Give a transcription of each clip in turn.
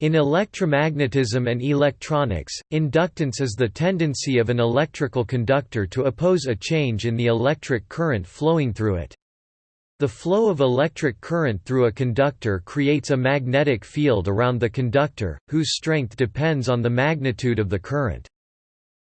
In electromagnetism and electronics, inductance is the tendency of an electrical conductor to oppose a change in the electric current flowing through it. The flow of electric current through a conductor creates a magnetic field around the conductor, whose strength depends on the magnitude of the current.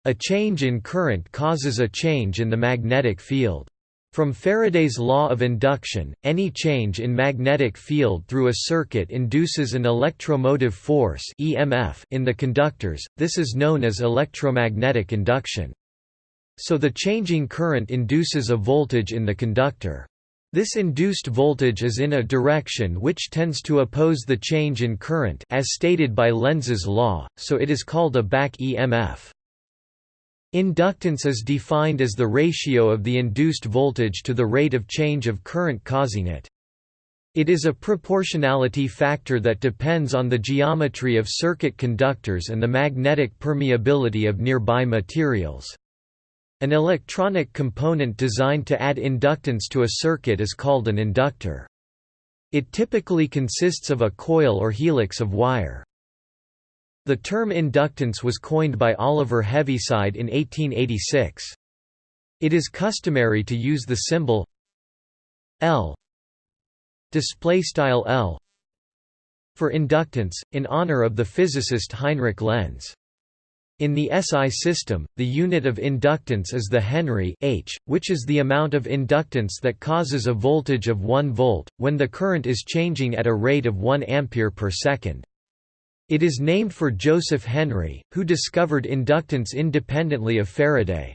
A change in current causes a change in the magnetic field. From Faraday's law of induction, any change in magnetic field through a circuit induces an electromotive force (EMF) in the conductors. This is known as electromagnetic induction. So the changing current induces a voltage in the conductor. This induced voltage is in a direction which tends to oppose the change in current as stated by Lenz's law, so it is called a back EMF. Inductance is defined as the ratio of the induced voltage to the rate of change of current causing it. It is a proportionality factor that depends on the geometry of circuit conductors and the magnetic permeability of nearby materials. An electronic component designed to add inductance to a circuit is called an inductor. It typically consists of a coil or helix of wire. The term inductance was coined by Oliver Heaviside in 1886. It is customary to use the symbol L L for inductance, in honor of the physicist Heinrich Lenz. In the SI system, the unit of inductance is the Henry H, which is the amount of inductance that causes a voltage of 1 volt, when the current is changing at a rate of 1 ampere per second. It is named for Joseph Henry, who discovered inductance independently of Faraday.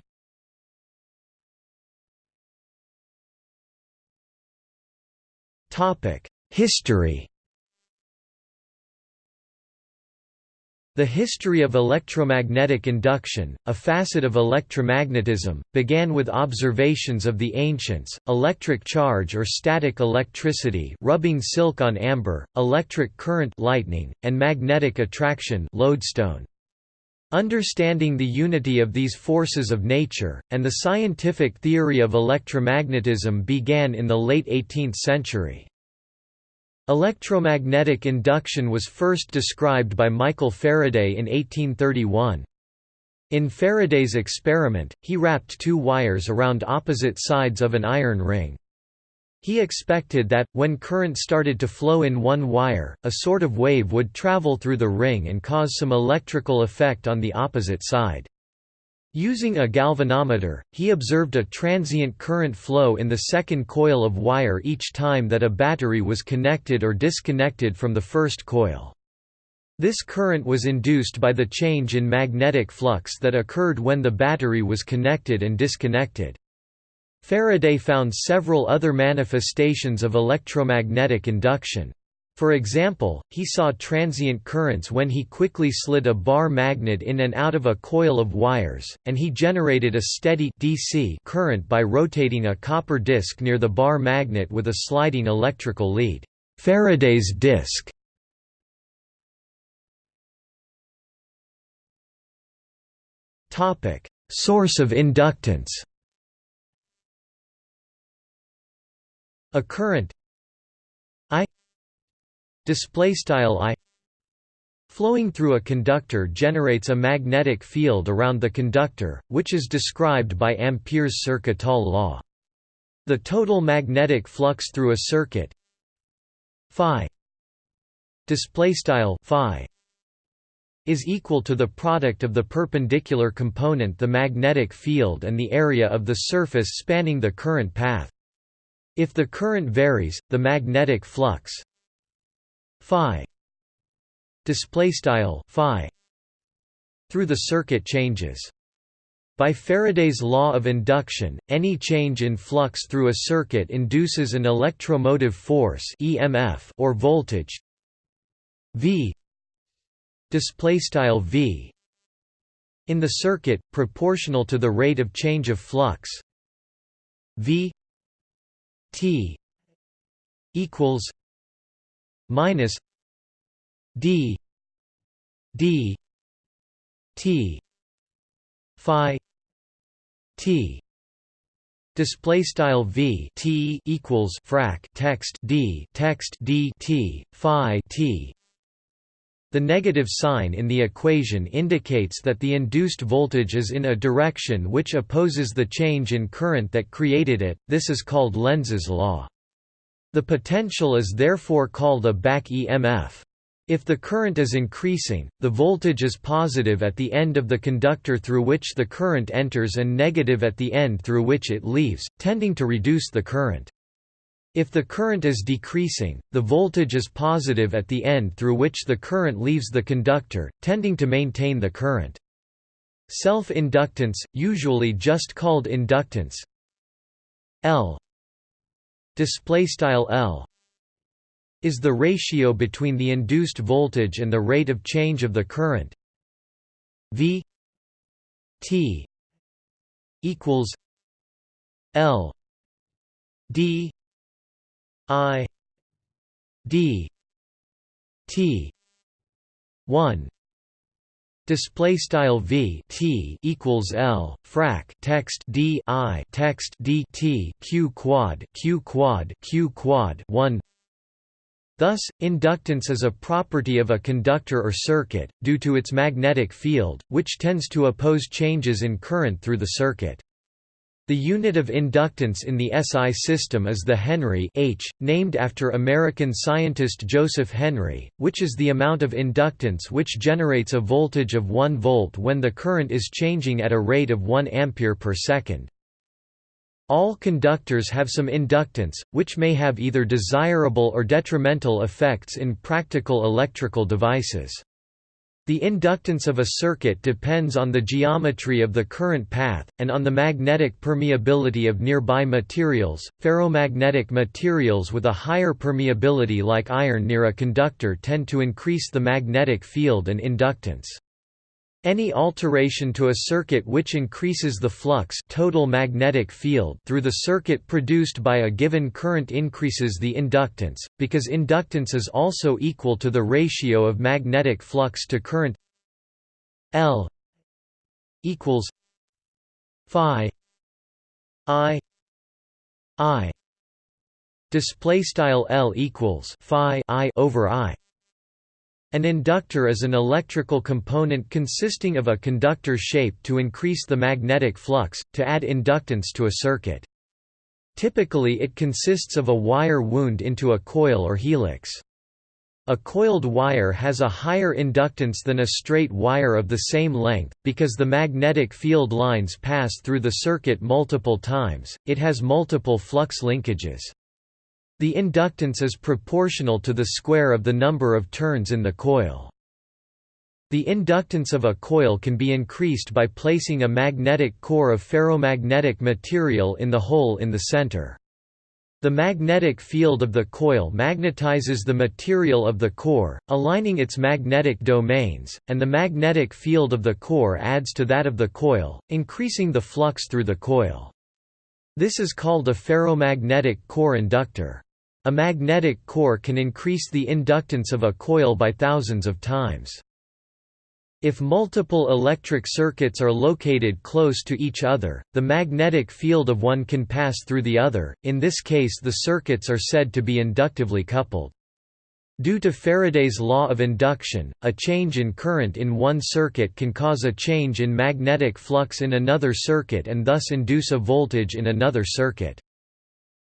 History The history of electromagnetic induction, a facet of electromagnetism, began with observations of the ancients, electric charge or static electricity rubbing silk on amber, electric current lightning, and magnetic attraction lodestone. Understanding the unity of these forces of nature, and the scientific theory of electromagnetism began in the late 18th century. Electromagnetic induction was first described by Michael Faraday in 1831. In Faraday's experiment, he wrapped two wires around opposite sides of an iron ring. He expected that, when current started to flow in one wire, a sort of wave would travel through the ring and cause some electrical effect on the opposite side. Using a galvanometer, he observed a transient current flow in the second coil of wire each time that a battery was connected or disconnected from the first coil. This current was induced by the change in magnetic flux that occurred when the battery was connected and disconnected. Faraday found several other manifestations of electromagnetic induction. For example, he saw transient currents when he quickly slid a bar magnet in and out of a coil of wires, and he generated a steady DC current by rotating a copper disc near the bar magnet with a sliding electrical lead. Faraday's disc Source of inductance. A current display style i flowing through a conductor generates a magnetic field around the conductor which is described by ampere's circuital law. The total magnetic flux through a circuit phi display style phi is equal to the product of the perpendicular component the magnetic field and the area of the surface spanning the current path. If the current varies the magnetic flux phi. Display style phi. Through the circuit changes. By Faraday's law of induction, any change in flux through a circuit induces an electromotive force (EMF) or voltage. V. Display style V. In the circuit proportional to the rate of change of flux. V. T. Equals minus d d t phi t. Display style v t equals frac text d text d t phi t. The negative sign in the equation indicates that the induced voltage is in a direction which opposes the change in current that created it, this is called Lenz's law. The potential is therefore called a back EMF. If the current is increasing, the voltage is positive at the end of the conductor through which the current enters and negative at the end through which it leaves, tending to reduce the current. If the current is decreasing, the voltage is positive at the end through which the current leaves the conductor, tending to maintain the current. Self-inductance, usually just called inductance L L is the ratio between the induced voltage and the rate of change of the current. V T equals L D I D T one display style v t equals l frac text d i text d t q quad q quad q quad 1 Thus, inductance is a property of a conductor or circuit, due to its magnetic field, which tends to oppose changes in current through the circuit. The unit of inductance in the SI system is the Henry H, named after American scientist Joseph Henry, which is the amount of inductance which generates a voltage of 1 volt when the current is changing at a rate of 1 ampere per second. All conductors have some inductance, which may have either desirable or detrimental effects in practical electrical devices. The inductance of a circuit depends on the geometry of the current path, and on the magnetic permeability of nearby materials. Ferromagnetic materials with a higher permeability like iron near a conductor tend to increase the magnetic field and inductance. Any alteration to a circuit which increases the flux total magnetic field through the circuit produced by a given current increases the inductance, because inductance is also equal to the ratio of magnetic flux to current L equals phi I I display style L equals phi I over I an inductor is an electrical component consisting of a conductor shape to increase the magnetic flux, to add inductance to a circuit. Typically it consists of a wire wound into a coil or helix. A coiled wire has a higher inductance than a straight wire of the same length, because the magnetic field lines pass through the circuit multiple times, it has multiple flux linkages. The inductance is proportional to the square of the number of turns in the coil. The inductance of a coil can be increased by placing a magnetic core of ferromagnetic material in the hole in the center. The magnetic field of the coil magnetizes the material of the core, aligning its magnetic domains, and the magnetic field of the core adds to that of the coil, increasing the flux through the coil. This is called a ferromagnetic core inductor. A magnetic core can increase the inductance of a coil by thousands of times. If multiple electric circuits are located close to each other, the magnetic field of one can pass through the other, in this case the circuits are said to be inductively coupled. Due to Faraday's law of induction, a change in current in one circuit can cause a change in magnetic flux in another circuit and thus induce a voltage in another circuit.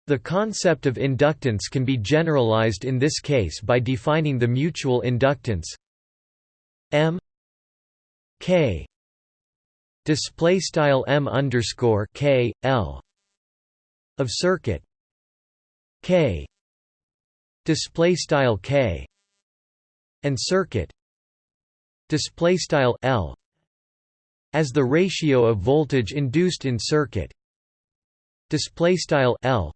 The concept of inductance can be generalized in this case by defining the mutual inductance M K display style M underscore K L of circuit K display style K and circuit display style L as the ratio of voltage induced in circuit display style L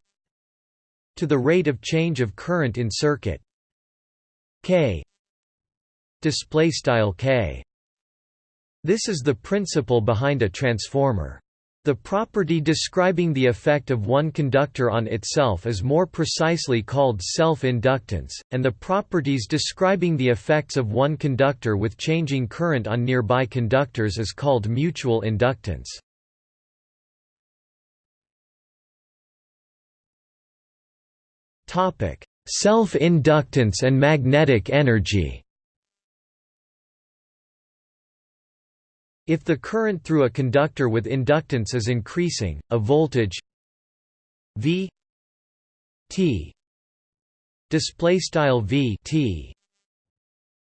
to the rate of change of current in circuit. K. Display style K. This is the principle behind a transformer. The property describing the effect of one conductor on itself is more precisely called self-inductance, and the properties describing the effects of one conductor with changing current on nearby conductors is called mutual inductance. Self-inductance and magnetic energy. If the current through a conductor with inductance is increasing, a voltage V T display style V T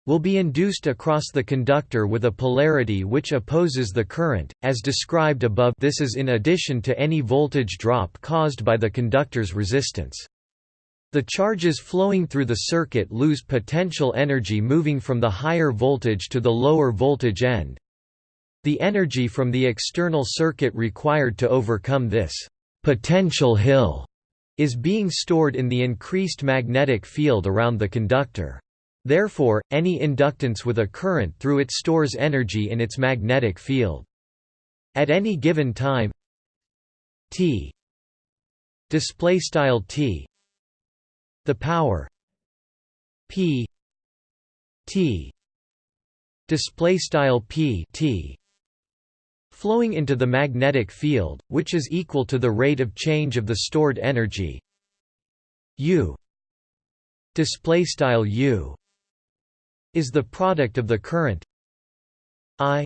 will be induced across the conductor with a polarity which opposes the current, as described above. This is in addition to any voltage drop caused by the conductor's resistance. The charges flowing through the circuit lose potential energy moving from the higher voltage to the lower voltage end. The energy from the external circuit required to overcome this potential hill is being stored in the increased magnetic field around the conductor. Therefore, any inductance with a current through it stores energy in its magnetic field. At any given time t display t the power p t display style p t flowing into the magnetic field which is equal to the rate of change of the stored energy u. Display style u is the product of the current I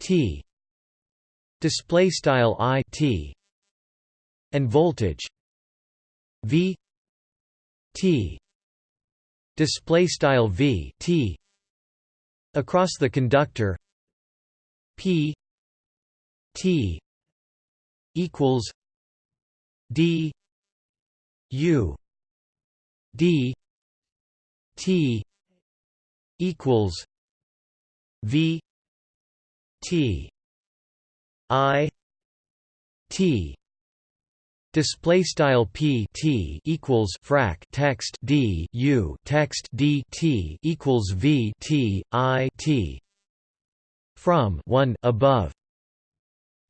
T. Display style I T and voltage V T. Display style V T. Across the conductor. P. T. Equals. D. U. D. T. Equals. V. T. I. T display style p t equals frac text d u text d t equals v t i t from 1 above.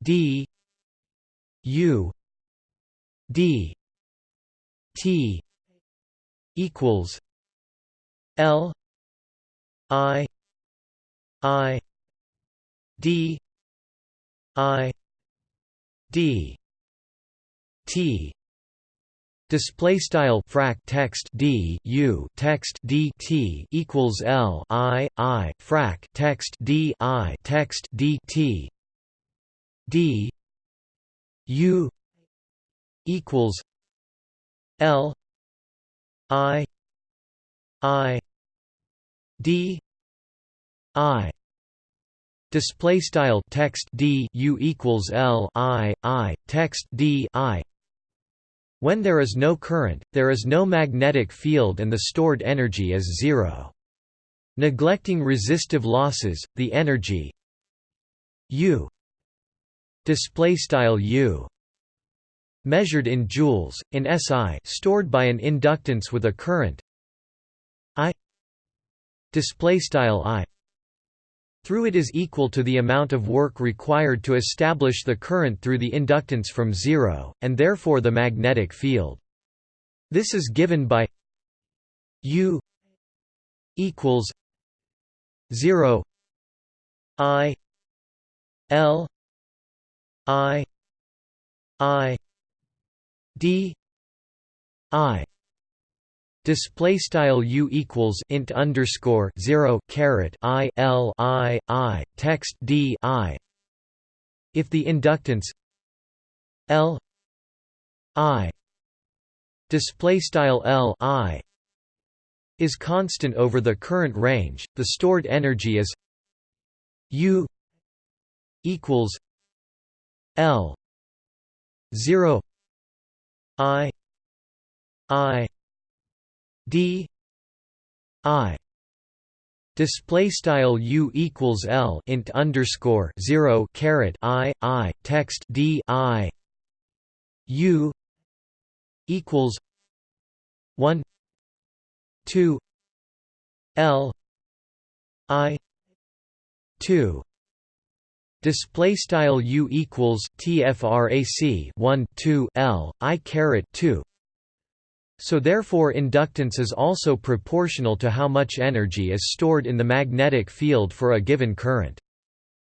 D u d t equals l I I D I D T. Display style frac text D U text D T equals L I I frac text D I text D T. D U equals L I I d i. Display style text d u equals l i i text d i when there is no current there is no magnetic field and the stored energy is zero. Neglecting resistive losses the energy u display style u measured in joules in SI stored by an inductance with a current I display style i through it is equal to the amount of work required to establish the current through the inductance from zero, and therefore the magnetic field. This is given by U equals zero I L I I D I Display style u equals int underscore zero caret i l i i text d i. If the inductance L I display style L I is constant over the current range, the stored energy is U equals L zero I I d i display style u equals l int underscore 0 caret i i text d i u equals 1 2 l i 2 display style u equals tfrac 1 2 l i caret 2 so therefore inductance is also proportional to how much energy is stored in the magnetic field for a given current.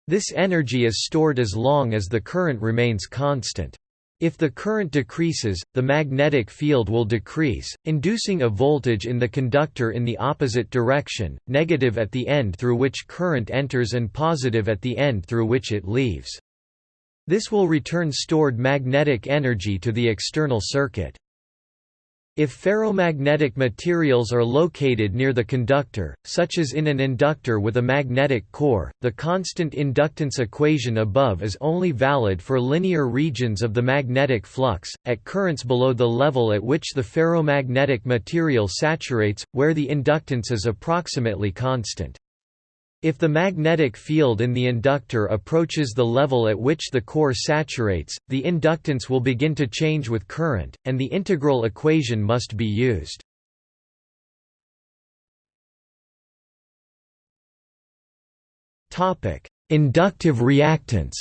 This energy is stored as long as the current remains constant. If the current decreases, the magnetic field will decrease, inducing a voltage in the conductor in the opposite direction, negative at the end through which current enters and positive at the end through which it leaves. This will return stored magnetic energy to the external circuit. If ferromagnetic materials are located near the conductor, such as in an inductor with a magnetic core, the constant inductance equation above is only valid for linear regions of the magnetic flux, at currents below the level at which the ferromagnetic material saturates, where the inductance is approximately constant. If the magnetic field in the inductor approaches the level at which the core saturates, the inductance will begin to change with current, and the integral equation must be used. Inductive reactance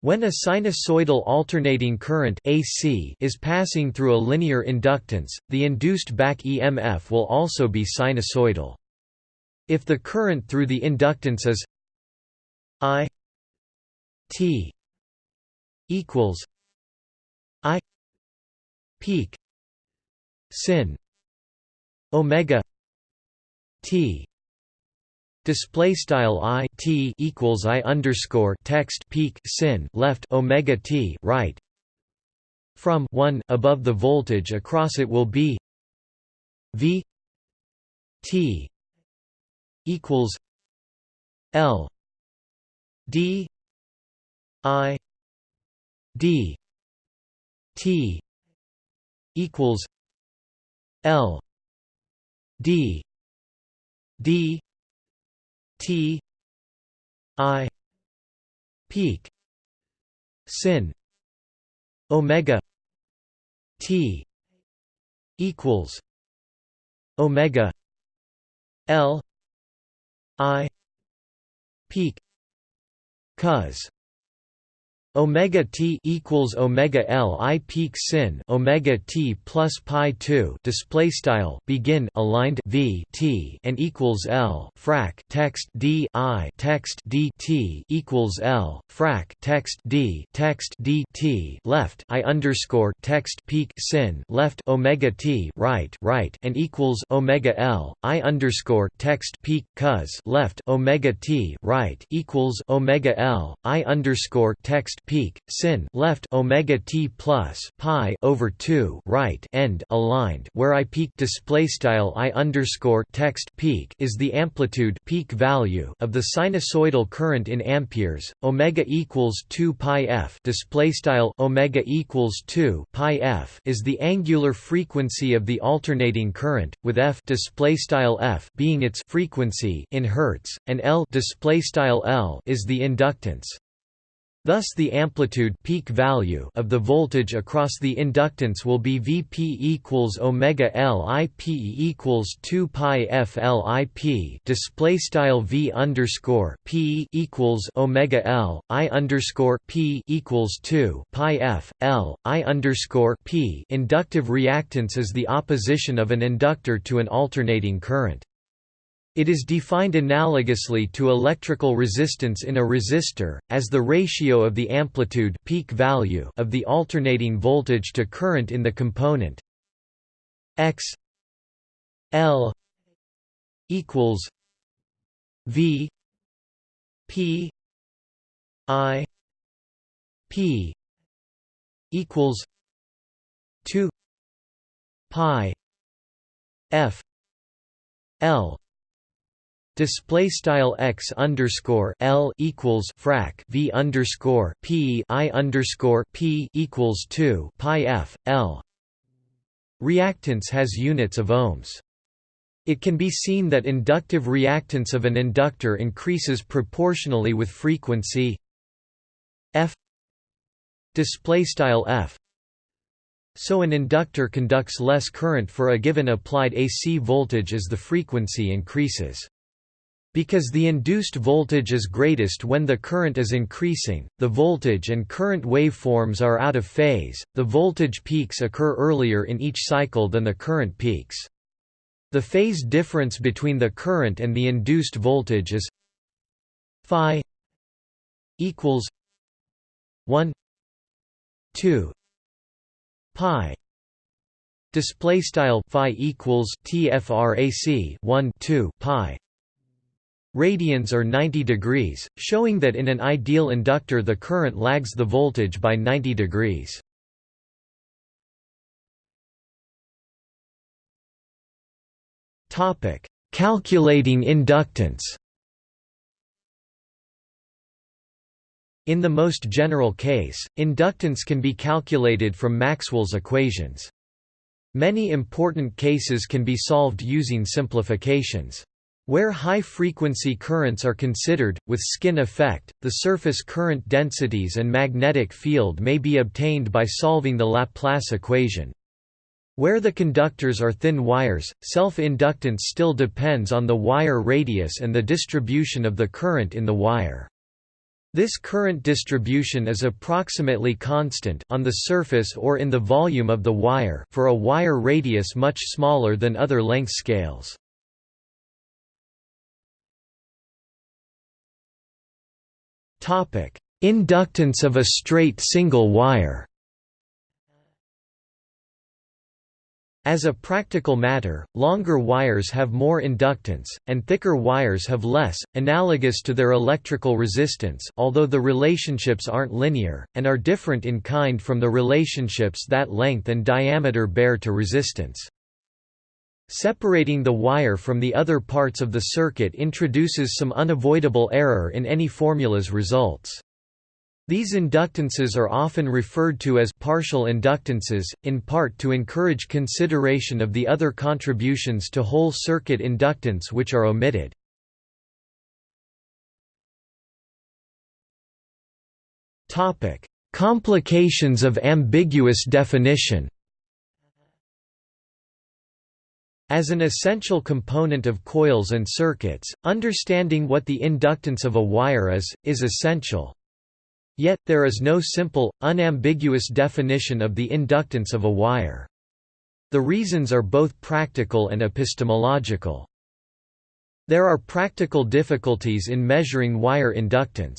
When a sinusoidal alternating current AC is passing through a linear inductance, the induced back EMF will also be sinusoidal. If the current through the inductance is I T equals I peak sin omega T display style i t equals i underscore text peak sin left omega t right from 1 above the voltage across it will be v t equals l d i d t equals l d d T I peak sin omega T equals omega L I peak cos omega t equals omega l i peak sin omega t plus pi 2 display style begin aligned v t and equals l frac text d i text d t equals l frac text d text d t left i underscore text peak sin left omega t right right and equals omega l i underscore text peak cos left omega t right equals omega l i underscore text peak sin left omega t plus pi over 2 right end aligned where i peak display style i underscore text peak is the amplitude peak value of the sinusoidal current in amperes omega equals 2 pi f display style omega equals 2 pi f is the angular frequency of the alternating current with f display style f being its frequency in hertz and l display style l is the inductance Thus the amplitude peak value of the voltage across the inductance will be Vp equals omega L I P equals 2 pi f L I P display style V underscore P equals omega L I underscore P equals 2 pi f L I underscore P inductive reactance is the opposition of an inductor to an alternating current. It is defined analogously to electrical resistance in a resistor, as the ratio of the amplitude peak value of the alternating voltage to current in the component x L equals V P I P equals two pi F L Display style x underscore l equals frac v underscore p i underscore p equals two pi f l. Reactance has units of ohms. It can be seen that inductive reactance of an inductor increases proportionally with frequency f display style f so an inductor conducts less current for a given applied AC voltage as the frequency increases. Because the induced voltage is greatest when the current is increasing, the voltage and current waveforms are out of phase, the voltage peaks occur earlier in each cycle than the current peaks. The phase difference between the current and the induced voltage is phi equals 1 2 pi. Display style phi equals tfrac 1 2 pi radians are 90 degrees showing that in an ideal inductor the current lags the voltage by 90 degrees topic calculating inductance In the most general case, inductance can be calculated from Maxwell's equations. Many important cases can be solved using simplifications. Where high-frequency currents are considered, with skin effect, the surface current densities and magnetic field may be obtained by solving the Laplace equation. Where the conductors are thin wires, self-inductance still depends on the wire radius and the distribution of the current in the wire. This current distribution is approximately constant on the surface or in the volume of the wire for a wire radius much smaller than other length scales. Inductance of a straight single wire As a practical matter, longer wires have more inductance, and thicker wires have less, analogous to their electrical resistance although the relationships aren't linear, and are different in kind from the relationships that length and diameter bear to resistance. Separating the wire from the other parts of the circuit introduces some unavoidable error in any formula's results. These inductances are often referred to as partial inductances, in part to encourage consideration of the other contributions to whole circuit inductance which are omitted. Complications of ambiguous definition As an essential component of coils and circuits, understanding what the inductance of a wire is, is essential. Yet, there is no simple, unambiguous definition of the inductance of a wire. The reasons are both practical and epistemological. There are practical difficulties in measuring wire inductance.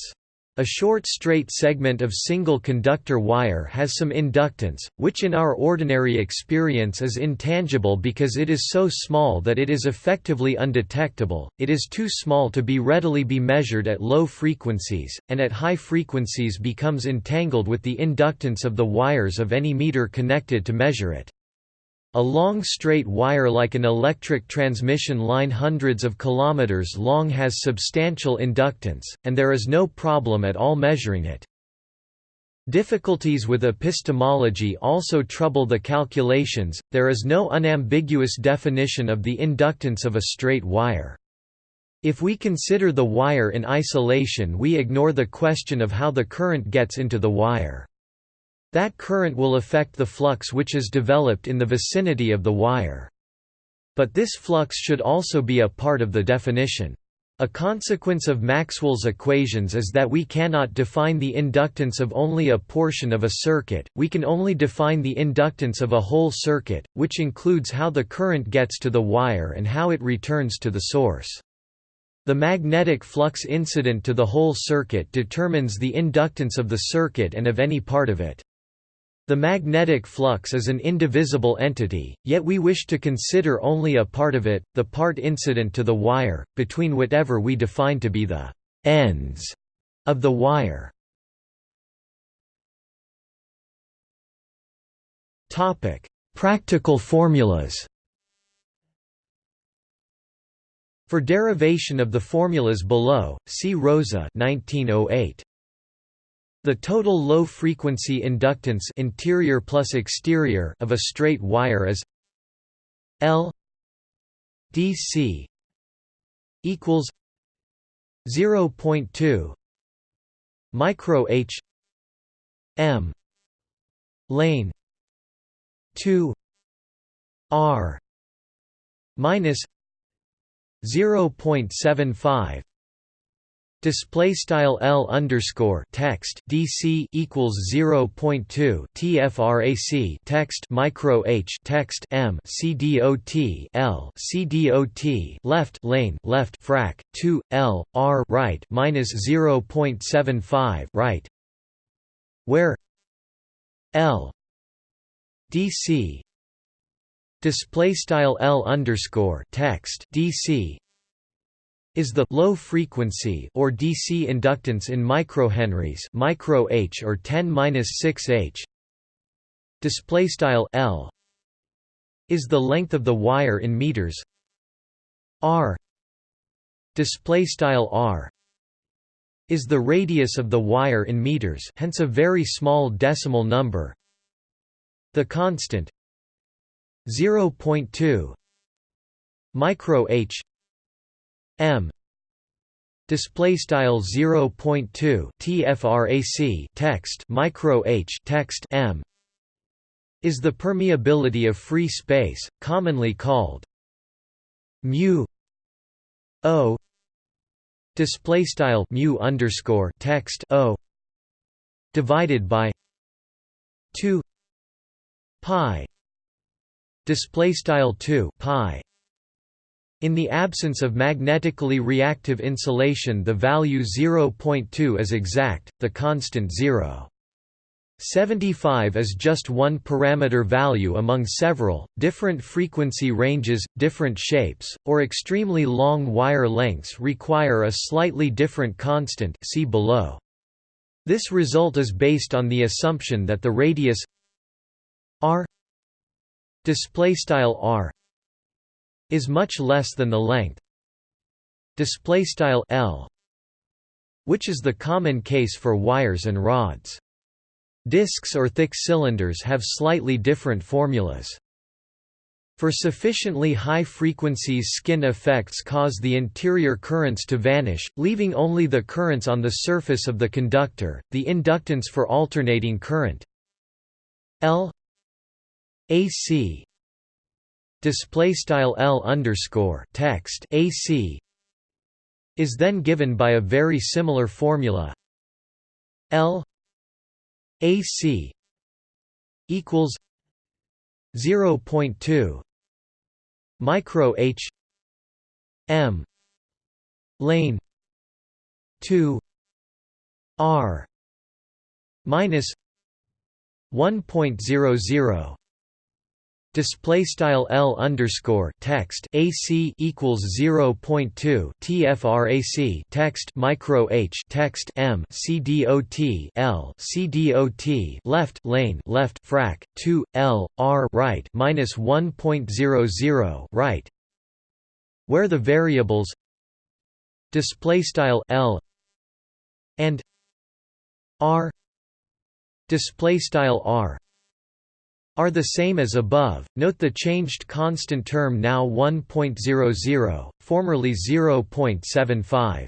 A short straight segment of single conductor wire has some inductance, which in our ordinary experience is intangible because it is so small that it is effectively undetectable, it is too small to be readily be measured at low frequencies, and at high frequencies becomes entangled with the inductance of the wires of any meter connected to measure it. A long straight wire like an electric transmission line hundreds of kilometers long has substantial inductance, and there is no problem at all measuring it. Difficulties with epistemology also trouble the calculations, there is no unambiguous definition of the inductance of a straight wire. If we consider the wire in isolation we ignore the question of how the current gets into the wire. That current will affect the flux which is developed in the vicinity of the wire. But this flux should also be a part of the definition. A consequence of Maxwell's equations is that we cannot define the inductance of only a portion of a circuit, we can only define the inductance of a whole circuit, which includes how the current gets to the wire and how it returns to the source. The magnetic flux incident to the whole circuit determines the inductance of the circuit and of any part of it. The magnetic flux is an indivisible entity, yet we wish to consider only a part of it, the part incident to the wire, between whatever we define to be the ends of the wire. Practical formulas For derivation of the formulas below, see Rosa 1908. The total low-frequency inductance interior plus exterior of a straight wire is L DC equals 0.2 micro H M lane 2 R minus 0.75 Display style L underscore text DC equals 0.2 TFRAC text micro H text M CDOT L CDOT left lane left frac 2 L R right minus 0.75 right. Where L DC display style L underscore text DC is the low frequency or DC inductance in microhenries micro H or 10-6 H. Display style L is the length of the wire in meters. R display style R is the radius of the wire in meters hence a very small decimal number. The constant 0.2 micro h m. Display style 0.2 tfrac text micro h text m is the permeability of free space commonly called mu o. Display style mu underscore text o divided by 2 pi. Display style 2 pi in the absence of magnetically reactive insulation the value 0.2 is exact the constant 0 75 is just one parameter value among several, different frequency ranges, different shapes, or extremely long wire lengths require a slightly different constant see below. This result is based on the assumption that the radius r display style r is much less than the length display style l which is the common case for wires and rods disks or thick cylinders have slightly different formulas for sufficiently high frequencies skin effects cause the interior currents to vanish, leaving only the currents on the surface of the conductor. The inductance for alternating current L AC display style L underscore text AC is then given by a very similar formula. L AC equals 0.2 micro H M lane 2 R minus 1.00 display style L underscore text AC equals 0.2 TFRAC text micro H text M CDOT L CDOT left lane left frac 2 L R right minus 1.00 right. Where the variables display style L and R display style R are the same as above. Note the changed constant term now 1.00, formerly 0.75.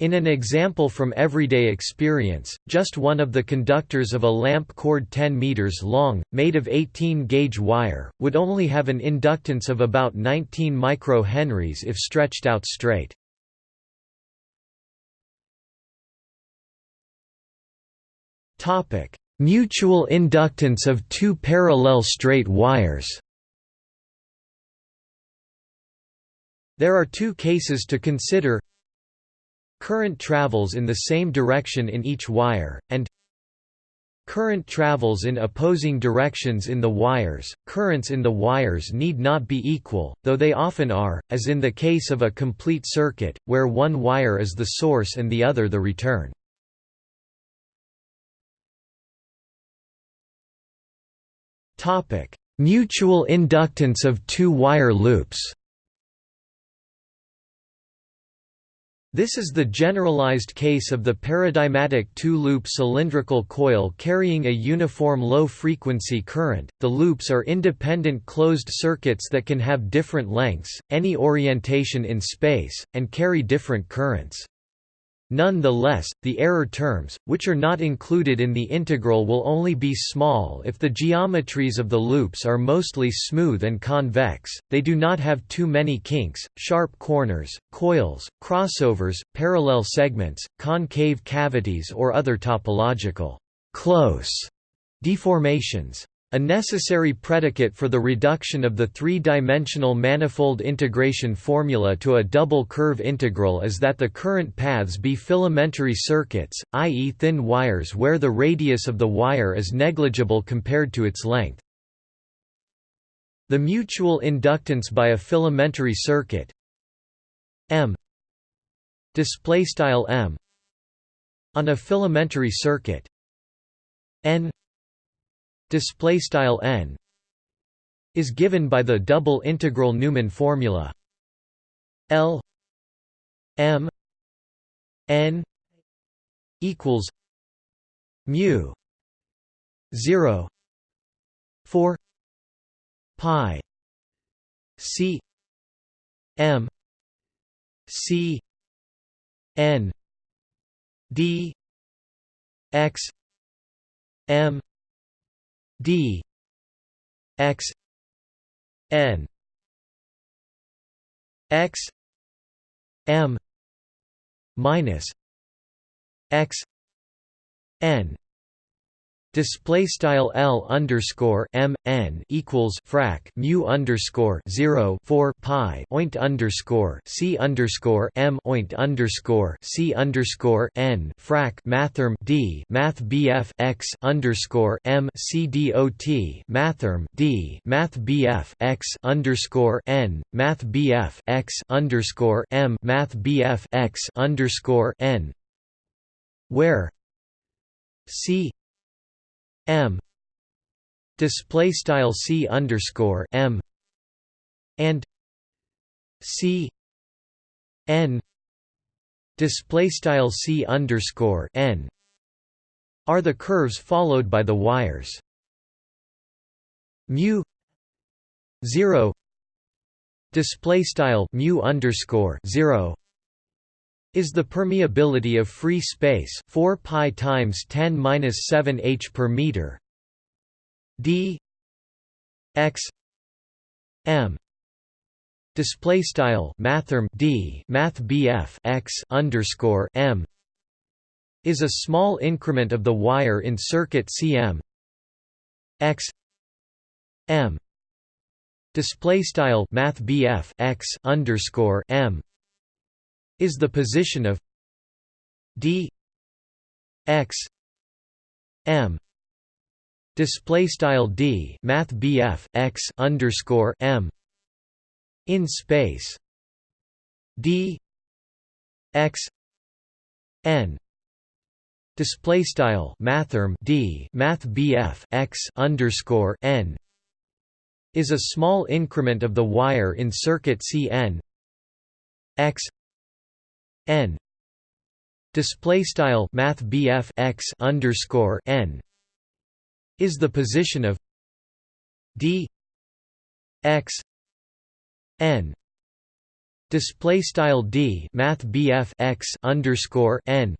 In an example from everyday experience, just one of the conductors of a lamp cord 10 meters long, made of 18-gauge wire, would only have an inductance of about 19 microhenries if stretched out straight. Topic: Mutual inductance of two parallel straight wires There are two cases to consider Current travels in the same direction in each wire, and Current travels in opposing directions in the wires. Currents in the wires need not be equal, though they often are, as in the case of a complete circuit, where one wire is the source and the other the return. Mutual inductance of two-wire loops. This is the generalized case of the paradigmatic two-loop cylindrical coil carrying a uniform low-frequency current. The loops are independent closed circuits that can have different lengths, any orientation in space, and carry different currents. Nonetheless, the error terms, which are not included in the integral will only be small if the geometries of the loops are mostly smooth and convex, they do not have too many kinks, sharp corners, coils, crossovers, parallel segments, concave cavities or other topological close deformations. A necessary predicate for the reduction of the three-dimensional manifold integration formula to a double curve integral is that the current paths be filamentary circuits, i.e. thin wires where the radius of the wire is negligible compared to its length. The mutual inductance by a filamentary circuit M display style M on a filamentary circuit N display style n is given by the double integral Neumann formula L M N equals mu 0 4 pi C M C N D X M d x n x m minus x n Display style L underscore M N equals frac mu underscore zero four pi oint underscore C underscore M oint underscore C underscore N frac mathrm D Math BF X underscore M C D O T mathrm D Math BF X underscore N Math BF X underscore M Math BF X underscore N where C M. Display style C underscore M. And C. N. Display style C underscore N. Are the curves followed by the wires. Mu 0 display style mu underscore 0 is the permeability of free space 4 pi times 10 minus 7 h per meter. D x m display style mathrm d math bf x underscore m is a small increment of the wire in circuit cm x m. Display style math bf x underscore m is the position of d x m display style d math bf x underscore m in space d x n display style mathrm d math bf x underscore n is a small increment of the wire in circuit cn x n. Display style math x underscore n is the position of d x n. Display style d math x underscore n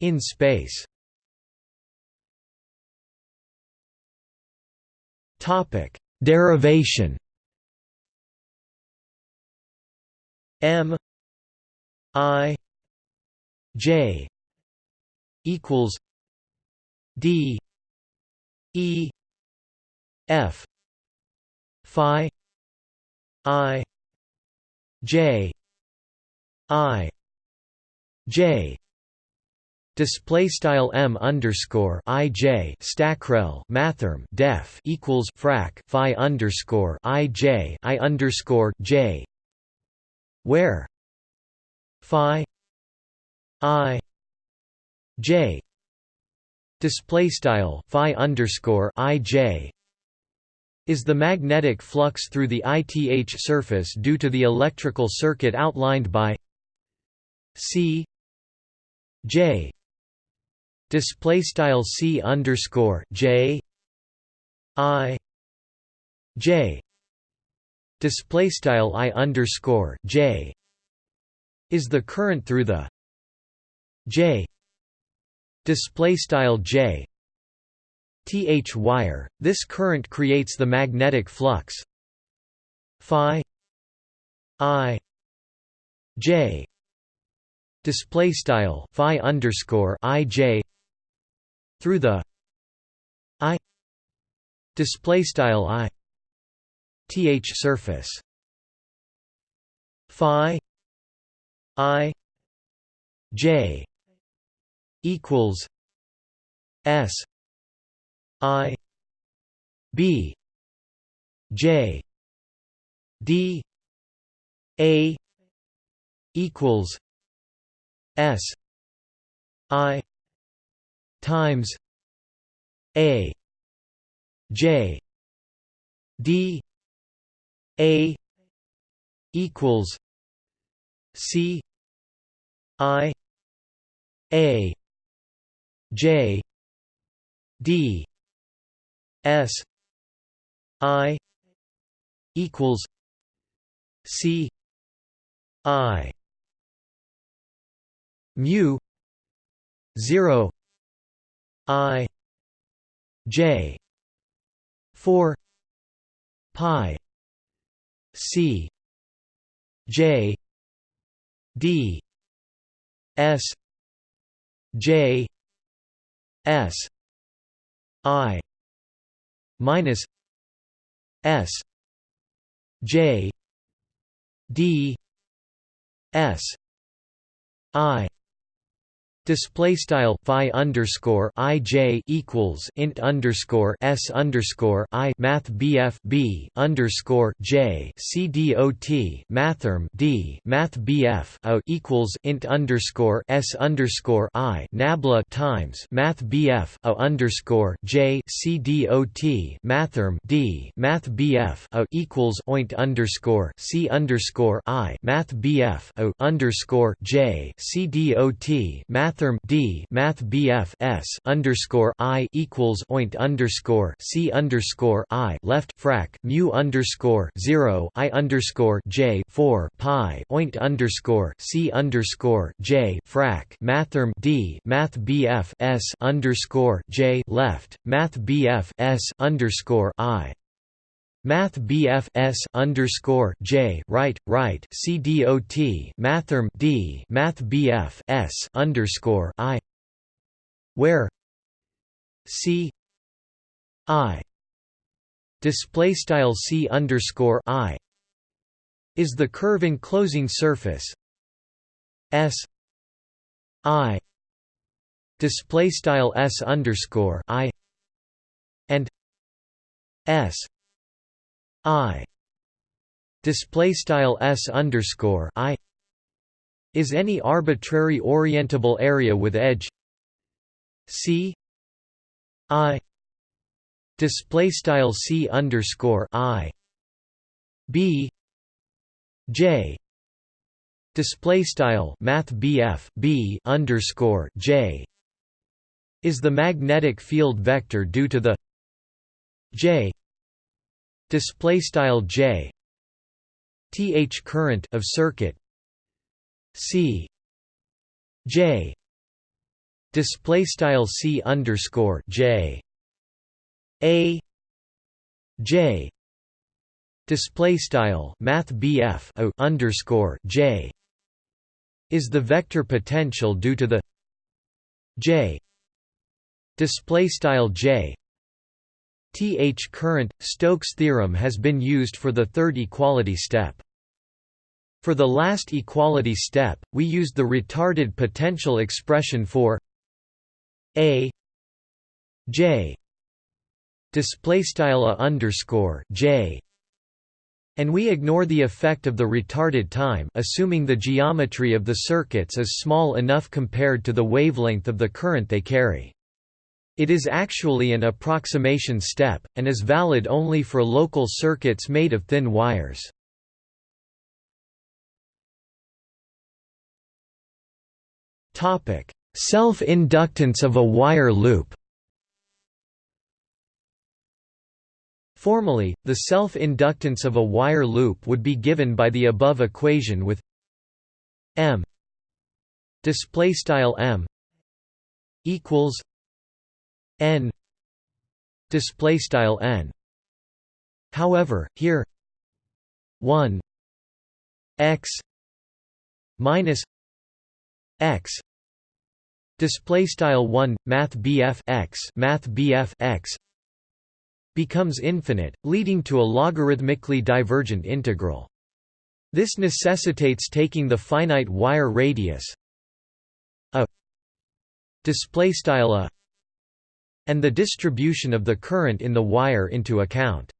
in space. Topic derivation. M I J equals D E F Phi I J I J Display style m underscore i j stackrel mathrm def equals frac phi underscore i j i underscore j where phi i j. Display style phi underscore i j. is the magnetic flux through the ith surface due to the electrical circuit outlined by c j. Display style c underscore j i j. Display style i underscore j is the current through the J display style J th wire. This current creates the magnetic flux phi i j display style phi underscore i j through the i display style i th surface phi i j equals s i b j d a equals s i times a j d a equals c i a j d s i equals c i mu 0 i j 4 pi c j d s j s i minus s j d s i Display style phi underscore i j equals int underscore s underscore i math bf b underscore j c dot mathrm d math bf o equals int underscore s underscore i nabla times math bf o underscore j c dot mathrm d math bf o equals oint underscore c underscore i math bf o underscore j c dot math mathrm d math bf s underscore i equals oint underscore c underscore i left frac mu underscore zero i underscore j four pi oint underscore c underscore j frac mathrm d math bf s underscore j left math bf s underscore i Math BF S underscore J right right C D O T Mathrm D Math BF S underscore I where C I display style C underscore I is the curve enclosing surface. S I display style S underscore I and S I. Display style s underscore I. Is any arbitrary orientable area with edge? C. I. Display style C underscore I. B. J. Display style math BF B underscore J. Is the magnetic field vector due to the J display style j th current of circuit c j display style c underscore j a j display style math bf o underscore j is the vector potential due to the j display style j Th current, Stokes theorem has been used for the third equality step. For the last equality step, we used the retarded potential expression for A J J and we ignore the effect of the retarded time assuming the geometry of the circuits is small enough compared to the wavelength of the current they carry. It is actually an approximation step, and is valid only for local circuits made of thin wires. Self-inductance of a wire loop Formally, the self-inductance of a wire loop would be given by the above equation with m display style m equals n display style n however here 1 x minus x display style 1 math bf x math bf x becomes infinite, leading to a logarithmically divergent integral. This necessitates taking the finite wire radius a display style a and the distribution of the current in the wire into account.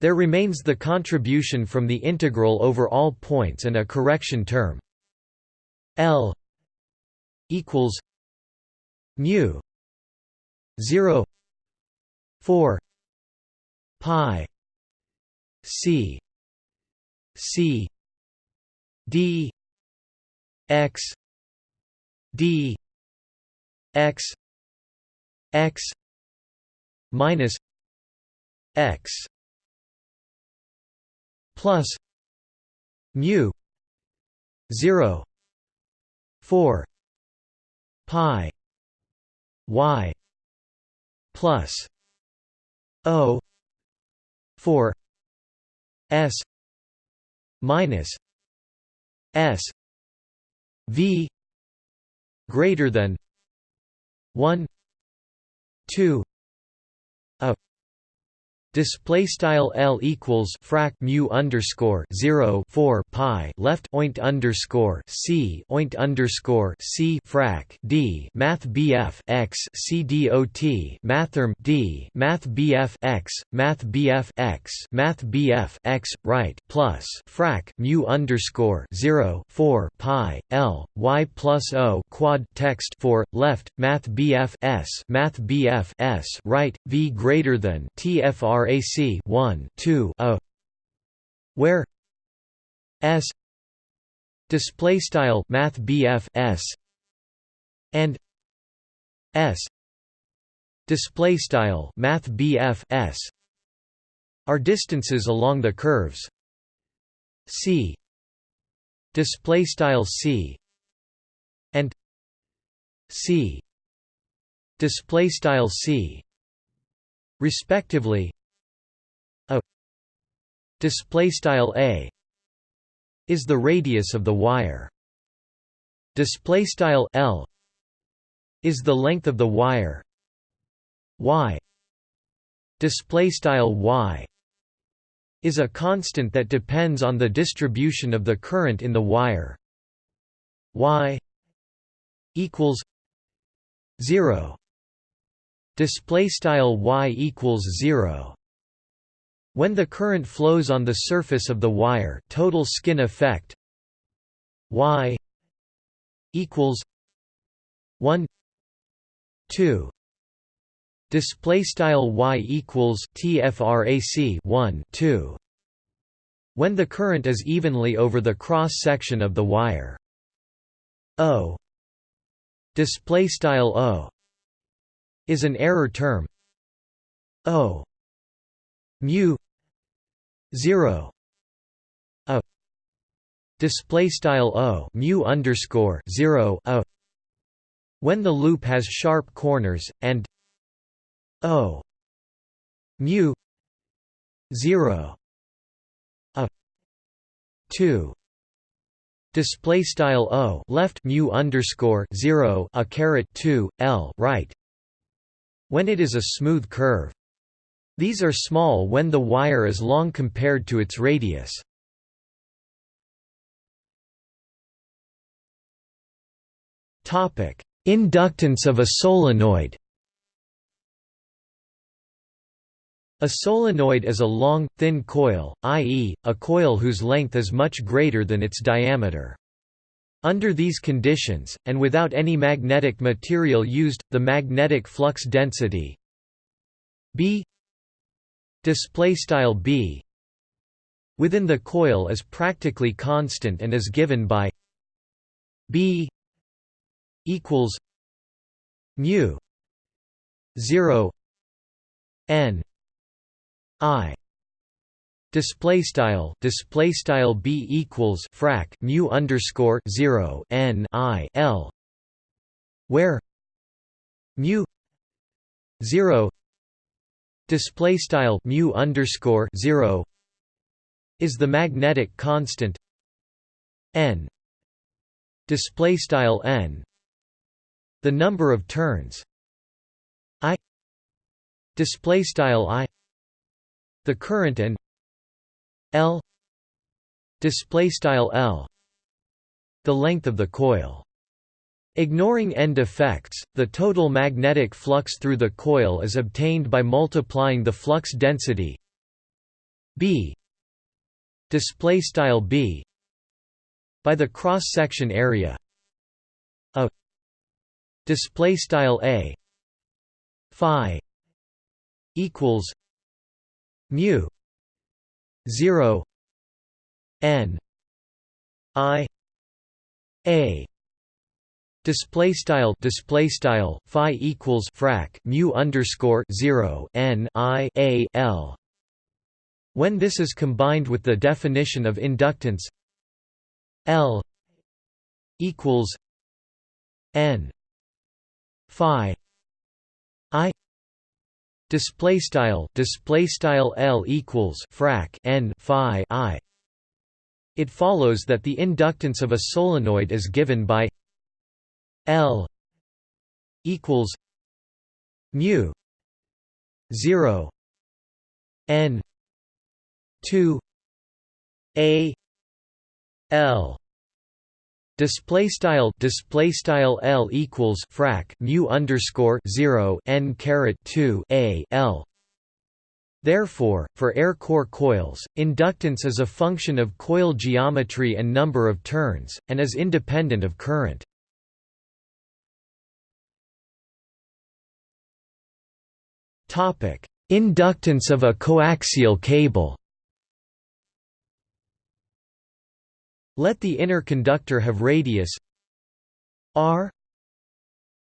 There remains the contribution from the integral over all points and a correction term L equals mu 0 4 pi c c d x d x x minus x plus mu 0 4 pi y plus o 4 s minus s v greater than 1 2 a Display style L equals frac mu underscore zero four pi left oint underscore C oint underscore C frac D Math BF x C dot Mathrm D Math BF x Math BF x Math BF x right plus frac mu underscore zero four pi L Y plus O quad text for left Math BF S Math BF S right V greater than TFR RAC 1 2 a where S display style math S and S display style math S are distances along the curves C display style C and C display style C respectively display style a is the radius of the wire. Display style l is the length of the wire. Y display style y is a constant that depends on the distribution of the current in the wire. Y equals 0 display style y equals 0 when the current flows on the surface of the wire total skin effect y equals 1 2 display style y equals tfrac 1 2 when the current is evenly over the cross section of the wire. O. Display style o is an error term. O. Mu 0 a. Display style o mu underscore 0 a. When the loop has sharp corners and o. Mu 0 a. 2 display style o left mu underscore 0 a caret 2 l right. When it is a smooth curve these are small when the wire is long compared to its radius. Inductance of a solenoid A solenoid is a long, thin coil, i.e., a coil whose length is much greater than its diameter. Under these conditions, and without any magnetic material used, the magnetic flux density B display style b within the coil is practically constant and is given by b equals mu 0 n i. Display style display style b equals frac mu underscore 0 n i l where mu 0 display style mu underscore 0 is the magnetic constant n. Display style n. The number of turns i. Display style i. The current and L. Display style L. The length of the coil Ignoring end effects, the total magnetic flux through the coil is obtained by multiplying the flux density B display style B by the cross section area A display style A phi equals mu 0 n i a display style display style phi equals frac mu underscore 0 n i a l. When this is combined with the definition of inductance L equals N Phi I. Display style display style L equals frac N Phi I. It follows that the inductance of a solenoid is given by L equals mu 0 n 2 a L display style display style L equals frac mu underscore 0 n caret 2 a L Therefore, for air core coils, inductance is a function of coil geometry and number of turns, and is independent of current. Inductance of a coaxial cable. Let the inner conductor have radius r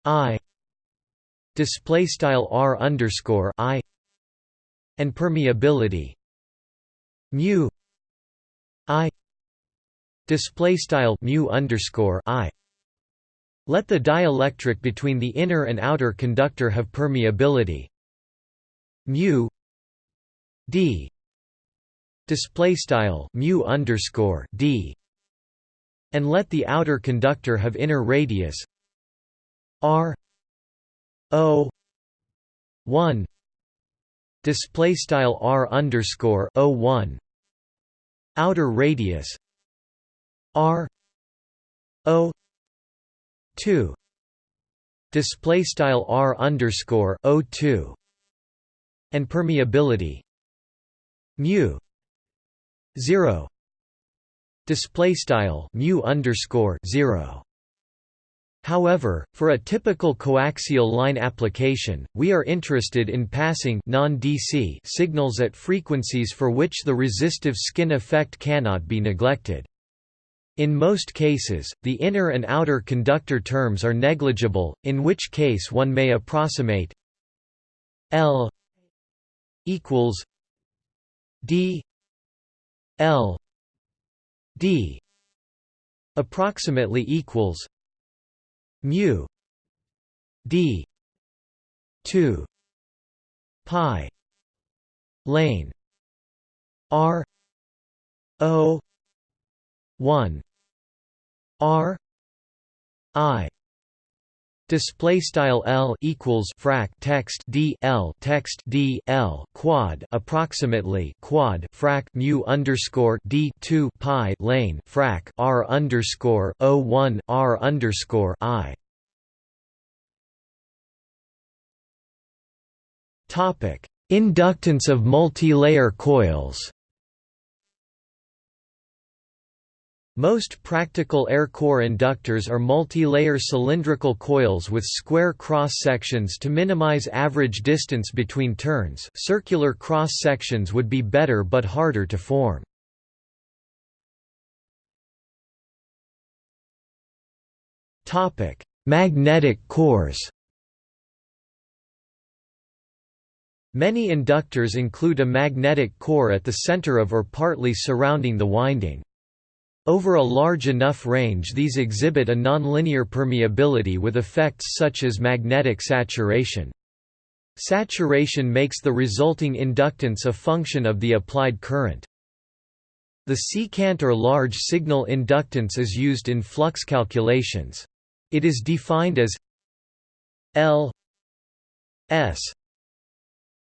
i display style r underscore i and permeability mu i display style mu underscore i. Let the dielectric between the inner and outer conductor have permeability mu d display style mu underscore d and let the outer conductor have inner radius r o 1 display style r underscore o 1 outer radius r o 2 display style r underscore o 2 and permeability. Mu. 0 display style mu underscore 0 However, for a typical coaxial line application, we are interested in passing non-DC signals at frequencies for which the resistive skin effect cannot be neglected. In most cases, the inner and outer conductor terms are negligible, in which case one may approximate L equals D L d approximately equals mu d 2 pi lane r o 1 r i Display style L equals frac text D L text D L quad approximately quad frac mu underscore D two pi lane frac R underscore O one R underscore I. Topic Inductance of multilayer coils Most practical air core inductors are multi-layer cylindrical coils with square cross-sections to minimize average distance between turns circular cross-sections would be better but harder to form. Magnetic cores Many inductors include a magnetic core at the center of or partly surrounding the winding. Over a large enough range these exhibit a nonlinear permeability with effects such as magnetic saturation. Saturation makes the resulting inductance a function of the applied current. The secant or large signal inductance is used in flux calculations. It is defined as L S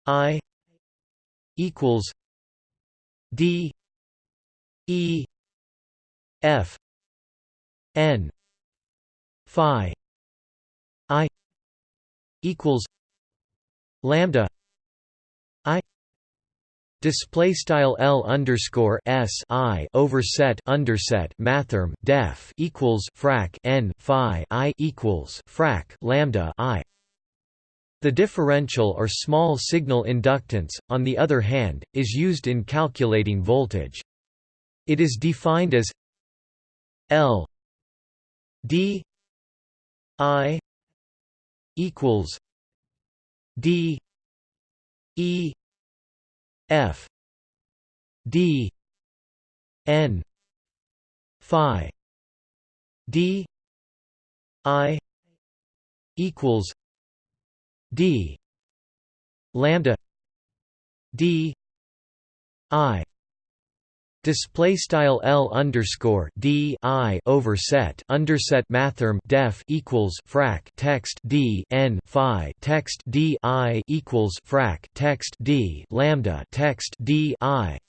I equals d e f n phi i equals lambda i Display style L underscore S I overset underset mathrm def equals frac N Phi I equals frac lambda I the differential or small signal inductance, on the other hand, is used in calculating voltage. It is defined as L D I equals D E F D N Phi D I equals D lambda D I Display style L underscore D I overset underset mathrm def equals frac text D N Phi text D I equals frac text D lambda text D I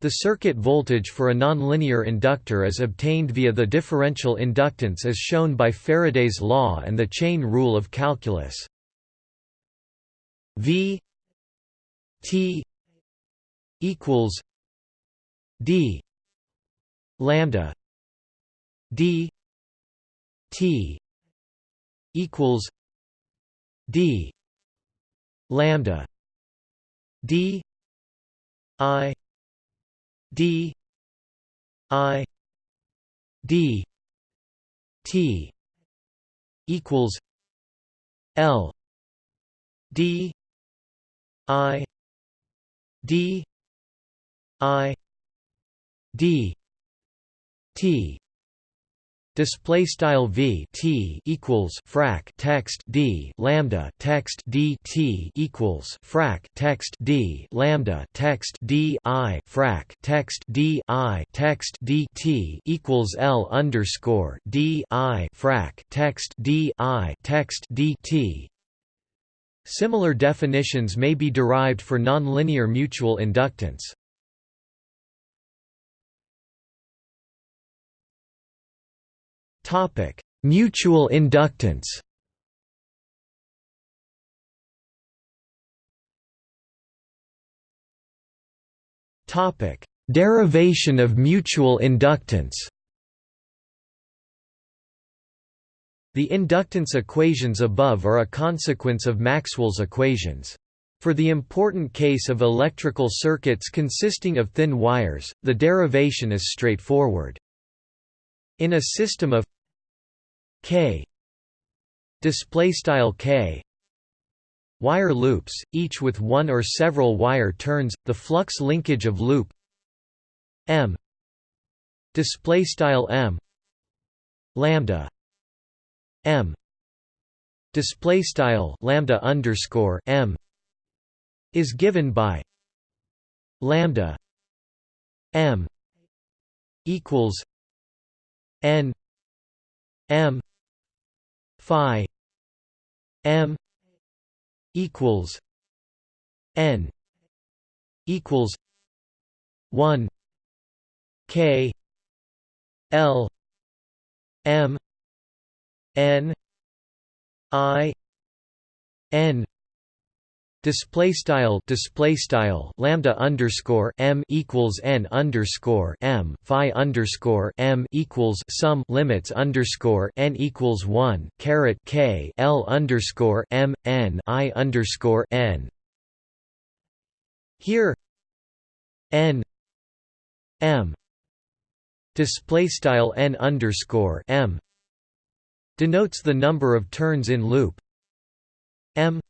the circuit voltage for a nonlinear inductor is obtained via the differential inductance as shown by Faraday's law and the chain rule of calculus. V T equals d. lambda. D. T. equals d. lambda. D. I. D. I. D. T. equals l. D. I. D. I d. T. Display style v t equals frac text d lambda text d t equals frac text d lambda text d i frac text d i text d t equals l underscore d i frac text d i text d t. Similar definitions may be derived for nonlinear mutual inductance. Topic: Mutual inductance. Topic: Derivation of mutual inductance. The inductance equations above are a consequence of Maxwell's equations. For the important case of electrical circuits consisting of thin wires, the derivation is straightforward. In a system of k. Display style k. Wire loops each with one or several wire turns the flux linkage of loop m. Display style m. Lambda m. Display style lambda underscore m is given by lambda m equals n m phi m equals n equals 1 k l m n i n display style display style lambda underscore m equals n underscore m phi underscore m equals sum limits underscore n equals one caret k l underscore m n i underscore n. Here n m display style n underscore m denotes the number of turns in loop m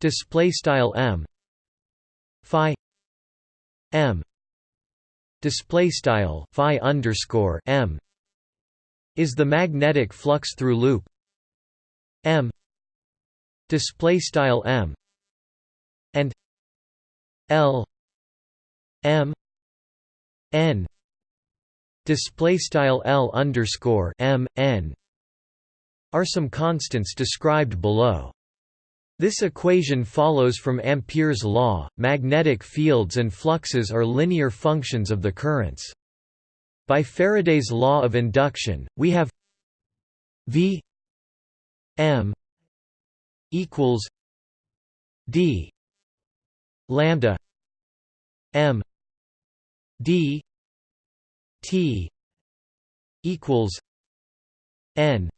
display style m phi m display style phi underscore m is the magnetic flux through loop m display style m and l m n display style l underscore m n are some constants described below This equation follows from Ampere's law. Magnetic fields and fluxes are linear functions of the currents. By Faraday's law of induction, we have V M equals D lambda M D T equals N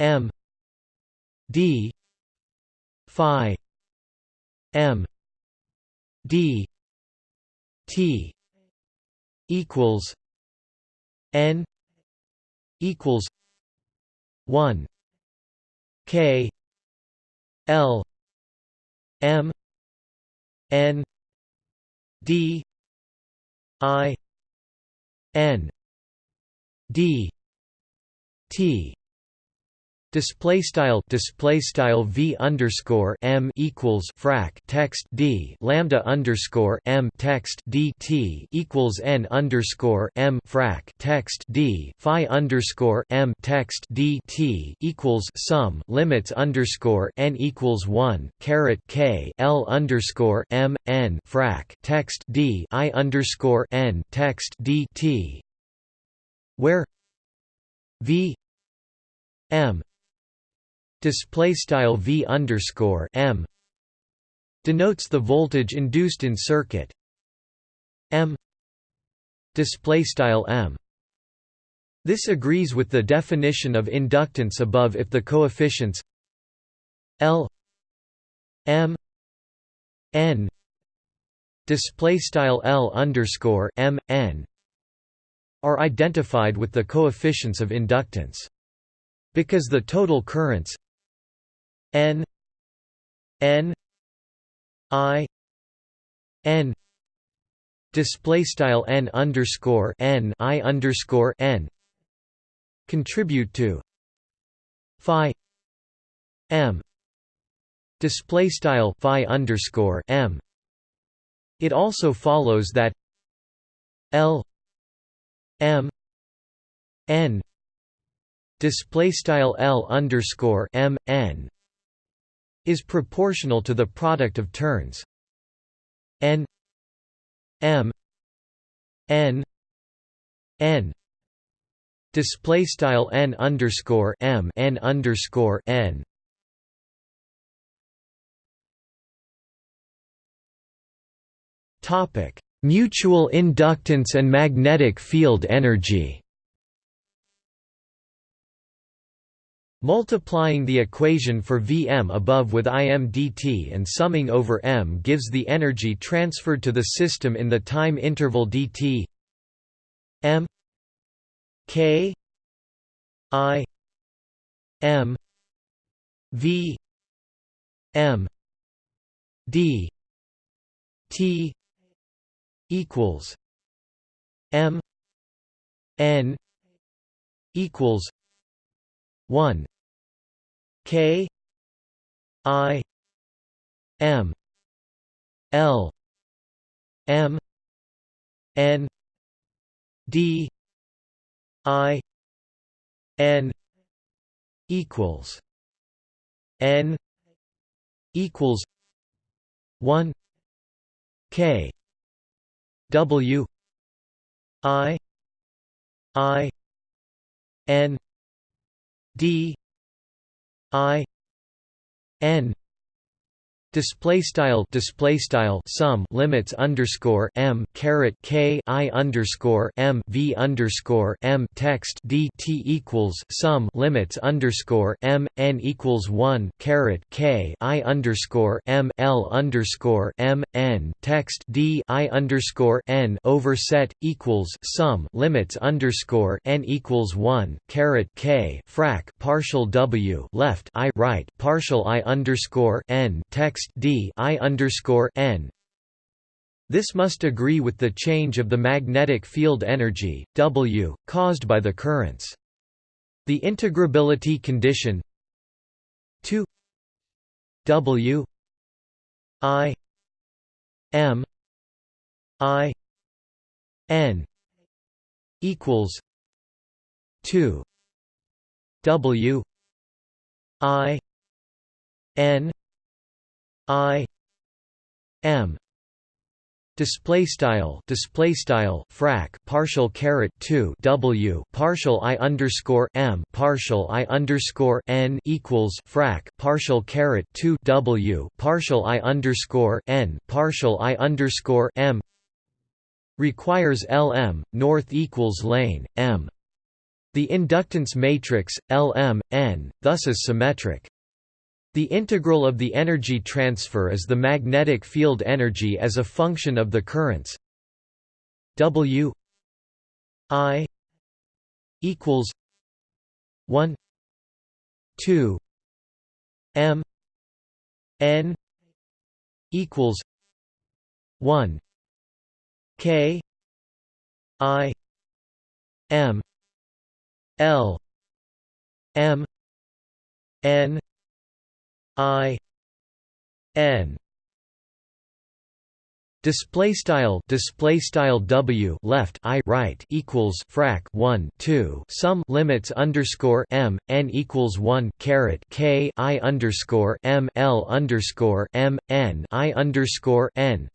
M D Phi M D T equals N equals one K L M N D I N D T display style display style v underscore m equals frac text d lambda underscore m text d t equals n underscore m frac text d phi underscore m text d t equals sum limits underscore n equals one caret k l underscore m n frac text d i underscore n text d t where v m display style v underscore m denotes the voltage induced in circuit m display style m this agrees with the definition of inductance above if the coefficients L M N display style L underscore M N are identified with the coefficients of inductance. Because the total currents N N I N. Display style N underscore N I underscore N. Contribute to Phi M. Display style Phi underscore M. It also follows that L M N. Display style L underscore M N is proportional to the product of turns. N m n n. Display style n underscore m n underscore n. Topic. Mutual inductance and magnetic field energy Multiplying the equation for Vm above with Im dt and summing over m gives the energy transferred to the system in the time interval dt. M k i m v m d t equals m n equals 1 K. I. M. L. M. N. D. I. N. equals N equals one K W I I N d i n display style display style sum limits underscore m caret k i underscore m v underscore m text d t equals sum limits underscore m n equals one caret k i underscore m l underscore m n text d i underscore n overset equals sum limits underscore n equals one caret k frac partial w left i right partial i underscore n text d i underscore n. This must agree with the change of the magnetic field energy W caused by the currents. The integrability condition 2 W I M I N equals 2 W I N I M. Display style display style frac partial caret 2 w partial i underscore m partial i underscore n equals frac partial caret 2 w partial i underscore n partial i underscore m. Requires lm north equals lane m the inductance matrix lm n thus is symmetric. The integral of the energy transfer is the magnetic field energy as a function of the currents. W I equals 1 2 M N equals 1 K I M L M N I N. Display style display style W left I right equals frac 1 2 sum limits underscore M n equals 1 caret K I underscore M L underscore M N I underscore N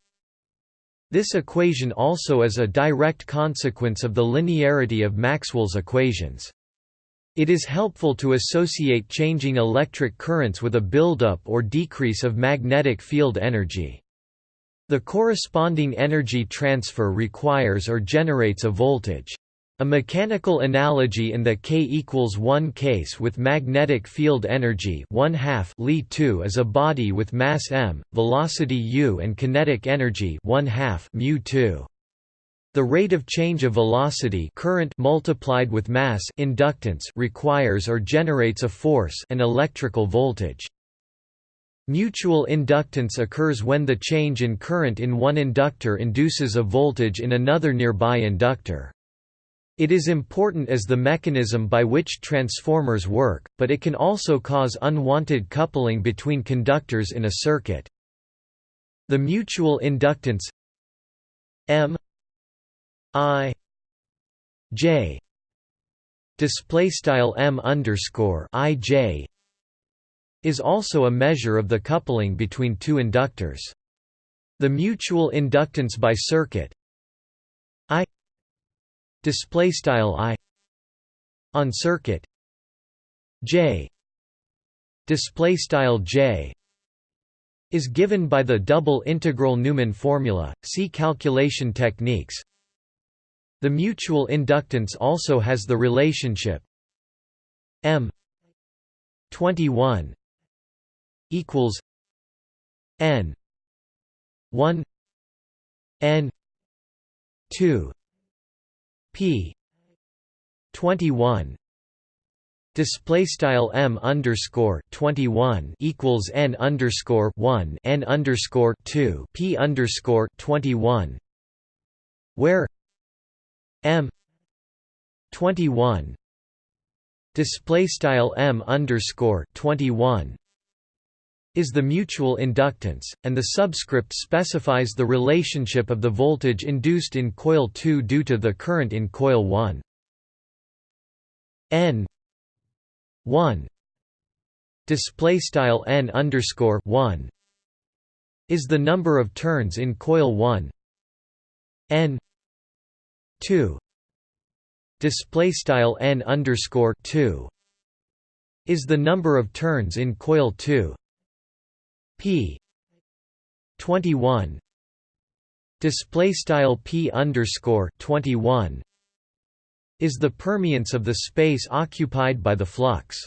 this equation also is a direct consequence of the linearity of Maxwell's equations it is helpful to associate changing electric currents with a buildup or decrease of magnetic field energy. The corresponding energy transfer requires or generates a voltage. A mechanical analogy in the k equals 1 case with magnetic field energy 1 half Li 2 is a body with mass m, velocity u and kinetic energy 1 half mu 2. The rate of change of velocity current multiplied with mass inductance requires or generates a force an electrical voltage. Mutual inductance occurs when the change in current in one inductor induces a voltage in another nearby inductor. It is important as the mechanism by which transformers work, but it can also cause unwanted coupling between conductors in a circuit. The mutual inductance M I J display style M underscore I J is also a measure of the coupling between two inductors. The mutual inductance by circuit display style I on circuit J display style J is given by the double integral Neumann formula. See calculation techniques. The mutual inductance also has the relationship M 21 equals N 1 N 2 P. 21 Display style m underscore twenty one equals n underscore one n underscore two p underscore twenty one, where M twenty one display style M underscore twenty one is the mutual inductance, and the subscript specifies the relationship of the voltage induced in coil 2 due to the current in coil 1. N 1 display style N underscore 1 is the number of turns in coil 1 N 2 display style n underscore 2 is the number of turns in coil 2 p. 21 display style p underscore 21 is the permeance of the space occupied by the flux.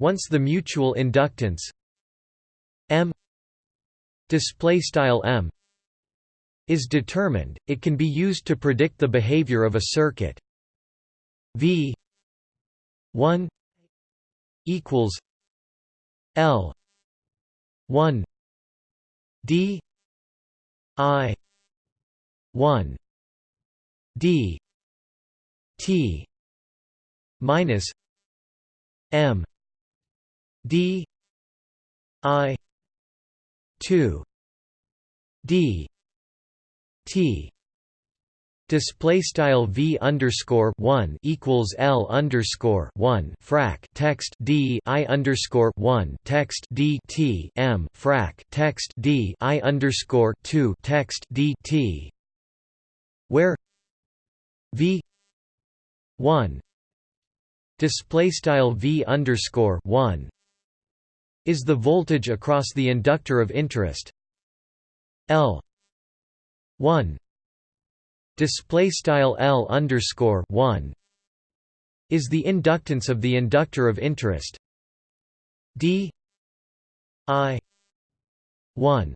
Once the mutual inductance m display style m is determined, it can be used to predict the behavior of a circuit. V 1 equals L 1 D I 1 D T minus M D I 2 D T Display style v underscore one equals l underscore one frac text d i underscore one text d t m frac text d i underscore two text d t, where v one display style v underscore one is the voltage across the inductor of interest l one display style L underscore 1 is the inductance of the inductor of interest. D I 1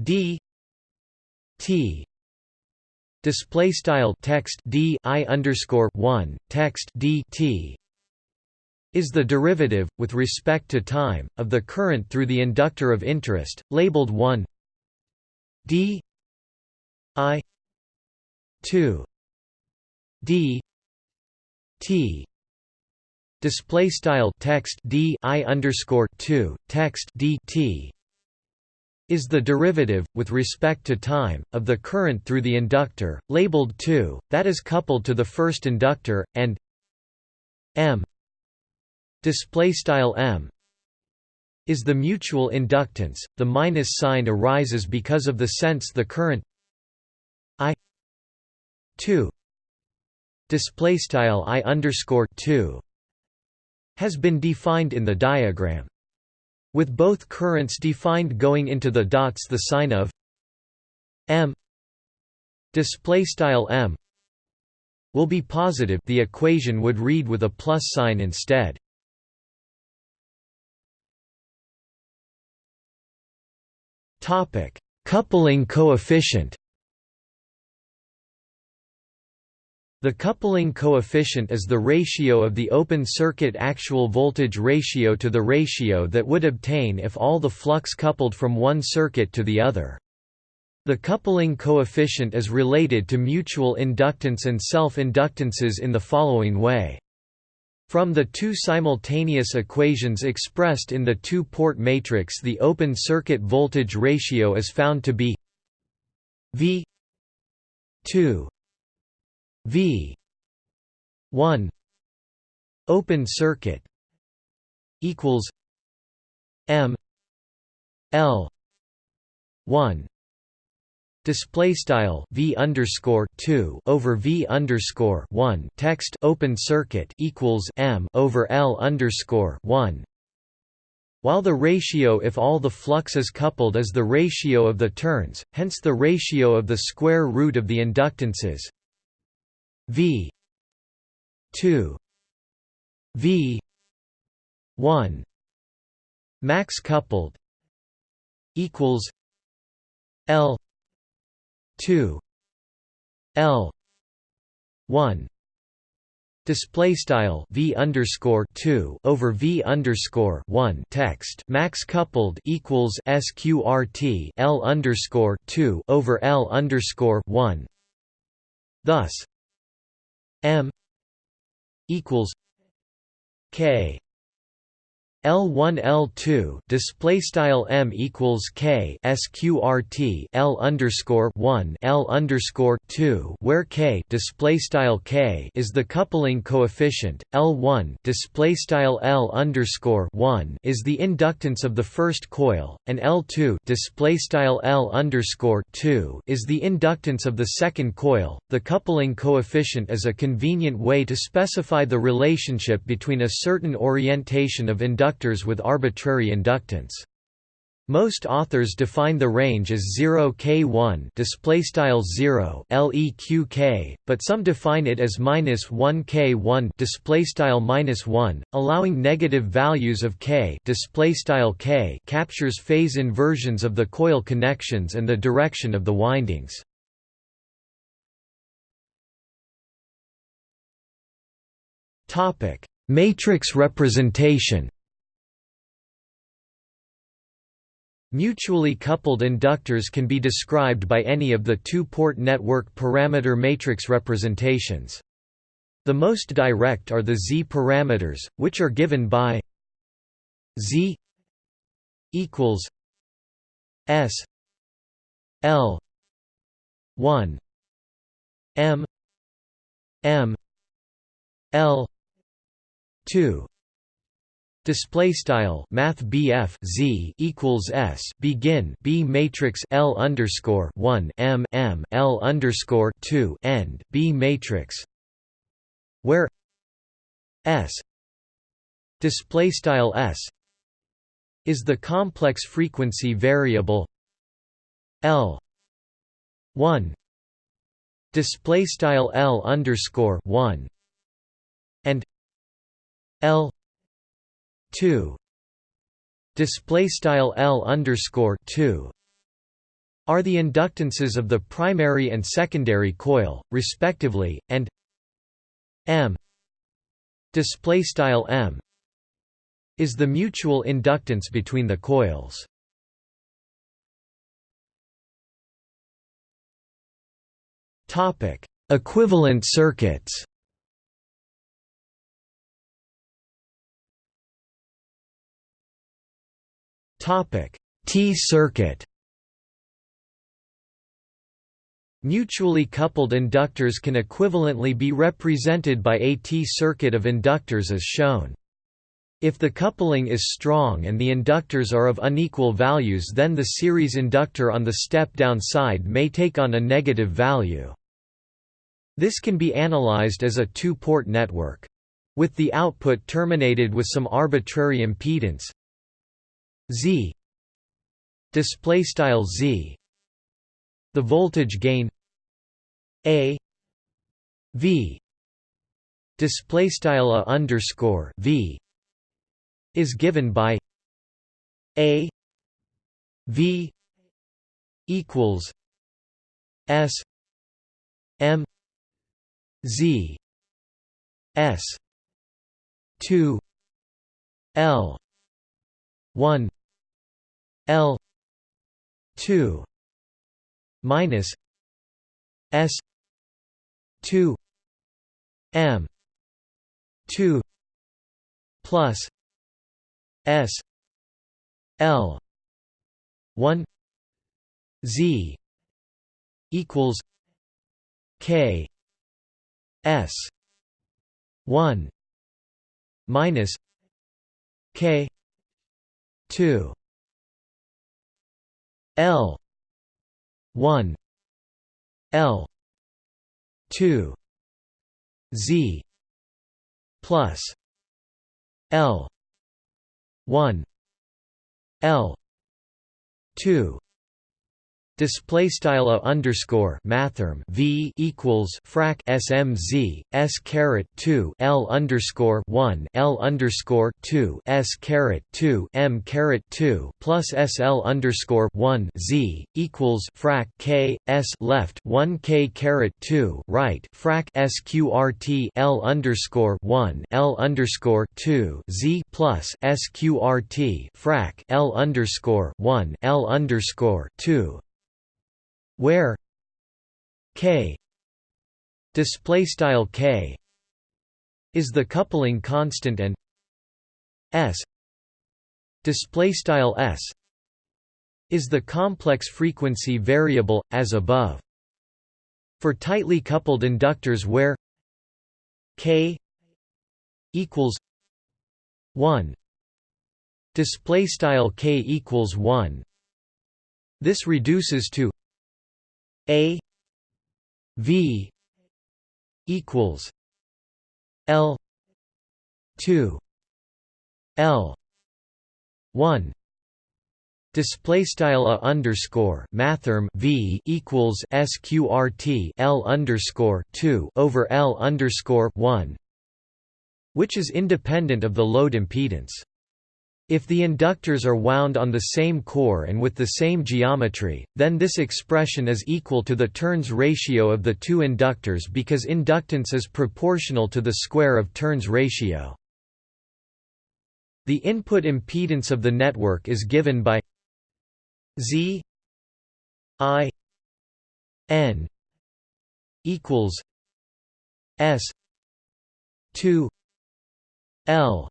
D T display style text D I underscore 1 text D T is the derivative, with respect to time, of the current through the inductor of interest, labeled 1 d I two D T display style text D I underscore two text D T is the derivative, with respect to time, of the current through the inductor, labeled 2, that is coupled to the first inductor, and M M is the mutual inductance. The minus sign arises because of the sense the current 2 display style i underscore 2 has been defined in the diagram with both currents defined going into the dots the sign of m display style m will be positive the equation would read with a plus sign instead. Topic coupling coefficient. The coupling coefficient is the ratio of the open circuit actual voltage ratio to the ratio that would obtain if all the flux coupled from one circuit to the other. The coupling coefficient is related to mutual inductance and self-inductances in the following way. From the two simultaneous equations expressed in the two-port matrix the open circuit voltage ratio is found to be V 2 V. one open circuit equals M L one display style v underscore 2 over v underscore 1 text open circuit equals m over l underscore 1 while the ratio if all the flux is coupled is the ratio of the turns hence the ratio of the square root of the inductances V two V one max coupled equals L two L one Display style v underscore two over v underscore one text max coupled equals sqrt l underscore two over l underscore one. Thus, M equals K L1 L2 display style M equals K sqrt L underscore 1 L underscore 2 where K display style K is the coupling coefficient. L1 display style L underscore 1 is the inductance of the first coil and L2 display style L underscore 2 is the inductance of the second coil. The coupling coefficient is a convenient way to specify the relationship between a certain orientation of inductance conductors with arbitrary inductance. Most authors define the range as 0 k1 display style 0 leq but some define it as minus 1 k1 display style minus 1, allowing negative values of k display style k captures phase inversions of the coil connections and the direction of the windings. Topic: Matrix representation. Mutually coupled inductors can be described by any of the two-port network parameter matrix representations. The most direct are the z-parameters, which are given by z equals s l 1 m m l 2 Display style Math BF Z equals S begin B matrix L underscore one M M L underscore two end B matrix where S display style S is the complex frequency variable L one display style L underscore one and L 2 display style L underscore 2 are the inductances of the primary and secondary coil respectively and M. Display style M. Is the mutual inductance between the coils. Topic. Equivalent circuits T-circuit. Mutually coupled inductors can equivalently be represented by a T-circuit of inductors as shown. If the coupling is strong and the inductors are of unequal values then the series inductor on the step-down side may take on a negative value. This can be analyzed as a two-port network. With the output terminated with some arbitrary impedance Z. Display style Z. The voltage gain A. V. Display style a underscore V is given by A. V. equals S. M. Z. S. two L 1 L 2 minus S 2 M 2 plus S L 1 Z equals K S 1 minus K 2 L. 1 L. 2 Z. plus L. 1 L. 2 display style a underscore mathrm v equals frac smz s caret 2 l underscore 1 l underscore 2 s caret 2 m caret 2 plus sl underscore 1 z equals frac k s left 1 k caret 2 right frac sqrt l underscore 1 l underscore 2 z plus sqrt frac l underscore 1 l underscore 2 where k display style k is the coupling constant and s display style s is the complex frequency variable as above. For tightly coupled inductors where k equals 1 display style k equals 1 this reduces to a V equals L two L one Display style a underscore mathrm v equals sqrt l underscore two over l underscore one, which is independent of the load impedance. If the inductors are wound on the same core and with the same geometry, then this expression is equal to the turns ratio of the two inductors because inductance is proportional to the square of turns ratio. The input impedance of the network is given by Z I N equals S two L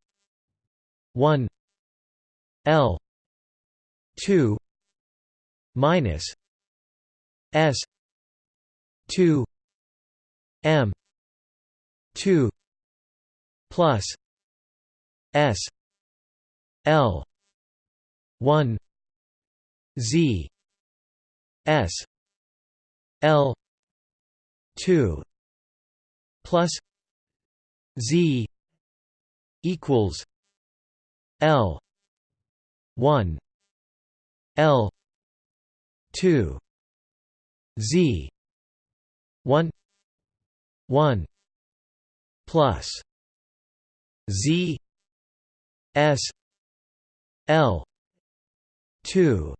one L two minus S 2 m 2 plus s l 1 z s l 2 plus z equals l 1 l 2 z 1 1 plus z s l 2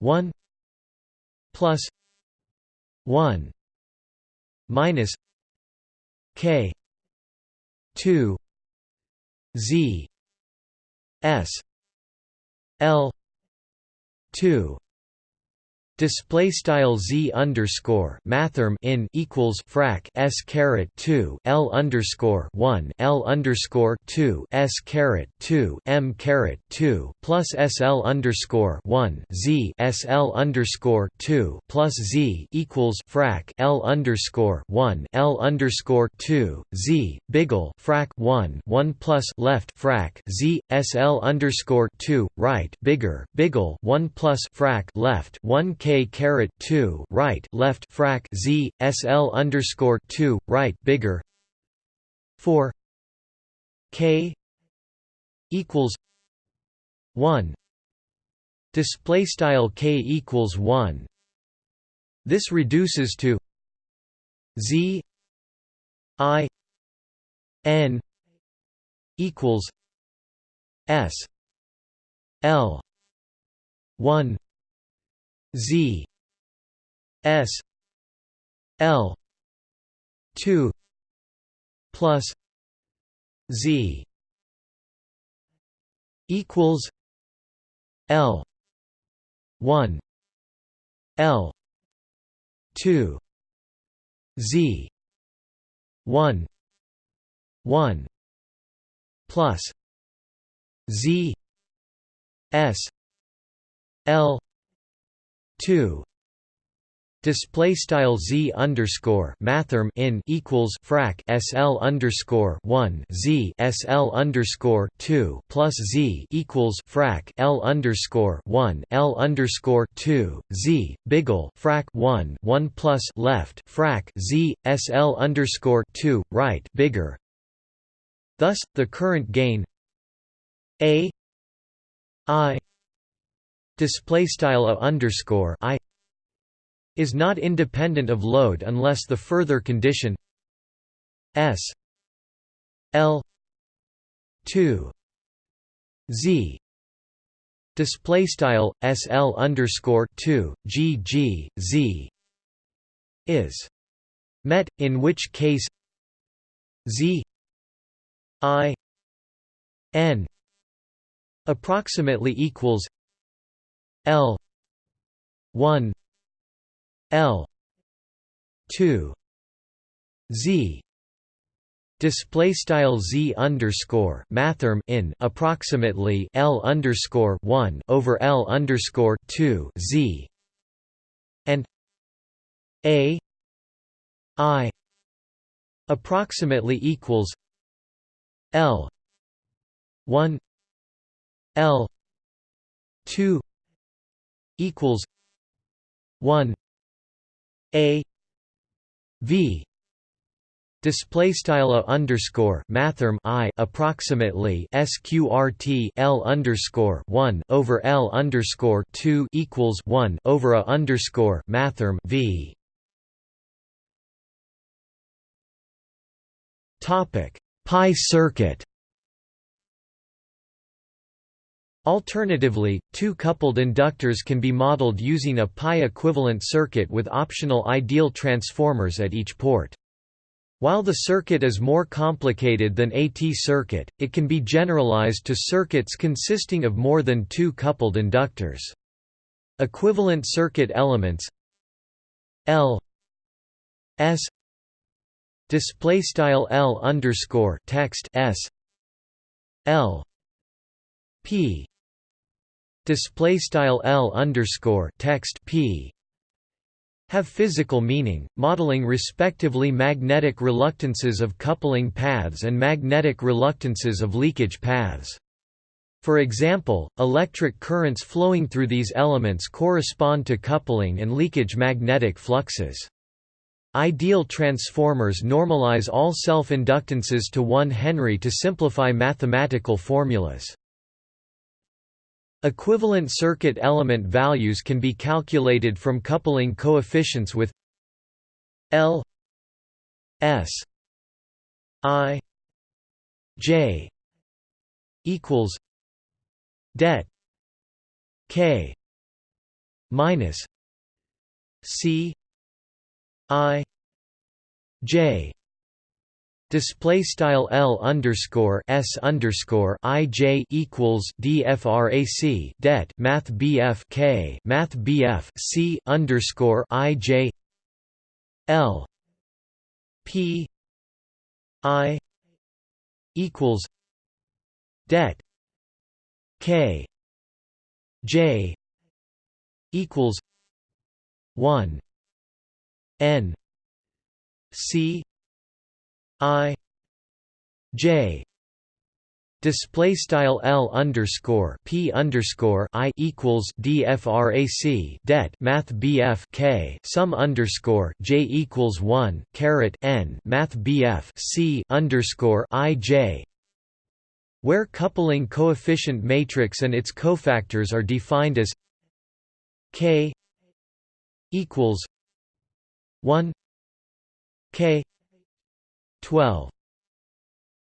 1 plus 1 minus k 2 z s l. 2 Display style z underscore mathrm in equals frac s caret two l underscore one l underscore two s caret two m caret two plus sl underscore one z sl underscore two plus z equals frac l underscore one l underscore two z biggle frac one one plus left frac z sl underscore two right bigger biggle one plus frac left one k k caret two right left frac z sl underscore two right bigger. four. K equals one. Display style k equals one. This reduces to z i n equals s l one Z S L two plus Z equals L one L two Z one one plus Z S L 2 display style z underscore mathrm in equals frac sl underscore 1 z sl underscore 2 plus z equals frac l underscore 1 l underscore 2 z biggle frac 1 1 plus left frac z sl underscore 2 right bigger. Thus the current gain a i display style underscore i is not independent of load unless the further condition s l 2 z display style sl underscore 2 g g z is met in which case z i n approximately equals L. one. L. two. Z. Display style z underscore mathrm in approximately l underscore one over l underscore two z. And a. I. Approximately equals l one l two equals one A V display style a underscore mathrm i approximately sqrt l underscore one over l underscore two equals one over a underscore mathrm v. Topic pi circuit Alternatively, two coupled inductors can be modeled using a pi-equivalent circuit with optional ideal transformers at each port. While the circuit is more complicated than a T-circuit, it can be generalized to circuits consisting of more than two coupled inductors. Equivalent circuit elements L S display style L underscore text S L P display style L underscore text P have physical meaning, modeling respectively magnetic reluctances of coupling paths and magnetic reluctances of leakage paths. For example, electric currents flowing through these elements correspond to coupling and leakage magnetic fluxes. Ideal transformers normalize all self-inductances to 1 Henry to simplify mathematical formulas. Equivalent circuit element values can be calculated from coupling coefficients with L S I J equals det K minus C I J Display style L underscore S underscore I J equals DFRAC det Math BF K Math BF C underscore I J L P I equals det K J equals one N C I J display style L underscore P underscore I equals DFRAC det Math BF K sum underscore J equals one caret N Math BF C underscore I J where coupling coefficient matrix and its cofactors are defined as K equals one K 12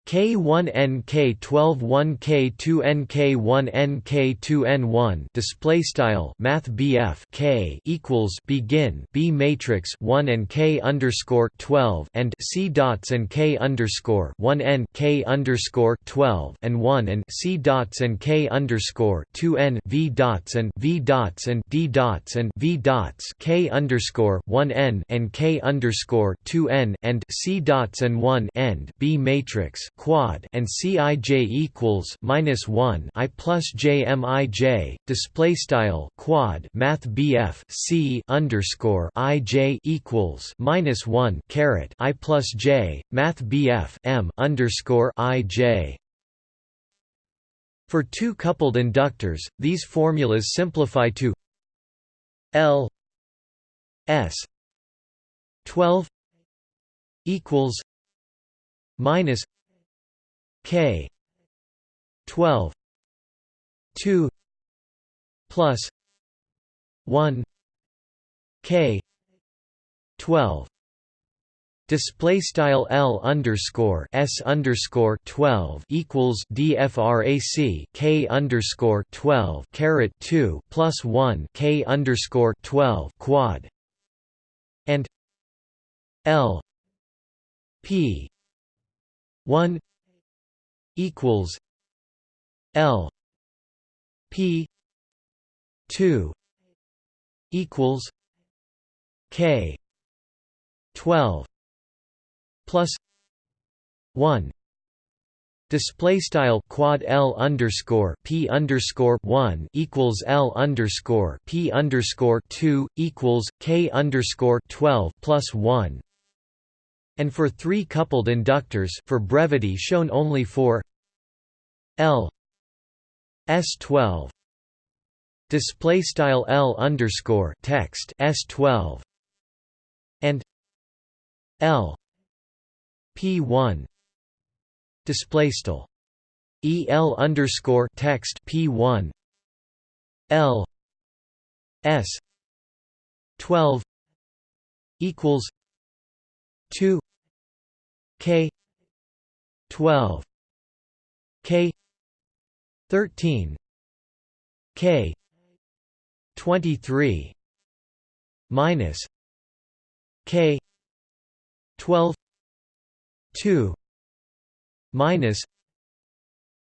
K1 NK12 1 K2 NK1 NK2 N1 display style Math BF K equals begin B matrix 1 and K underscore 12 and C dots and K underscore 1 N K underscore 12 and 1 and C dots and K underscore 2 N V dots and V dots and D dots and V dots K underscore 1 N and K underscore 2 N and C dots and 1 end B matrix quad and Cij equals minus one I plus JMIJ display style quad Math BF C underscore IJ equals minus one caret I plus J Math BF M underscore IJ for two coupled inductors, these formulas simplify to L S 12 equals minus K. twelve. two. plus one. K. twelve. Display style L underscore S underscore twelve equals DFRAC K underscore twelve caret two plus one K underscore twelve quad. And L P one equals L P two equals K twelve plus one. Display style quad L underscore P underscore one equals L underscore P underscore two equals K underscore twelve plus one and for three coupled inductors for brevity shown only for L S12 display style L underscore text S12 and L P1 display style EL underscore text P1 L S 12 equals 2 K. twelve. K. thirteen. K. twenty three minus K. twelve. Two. Minus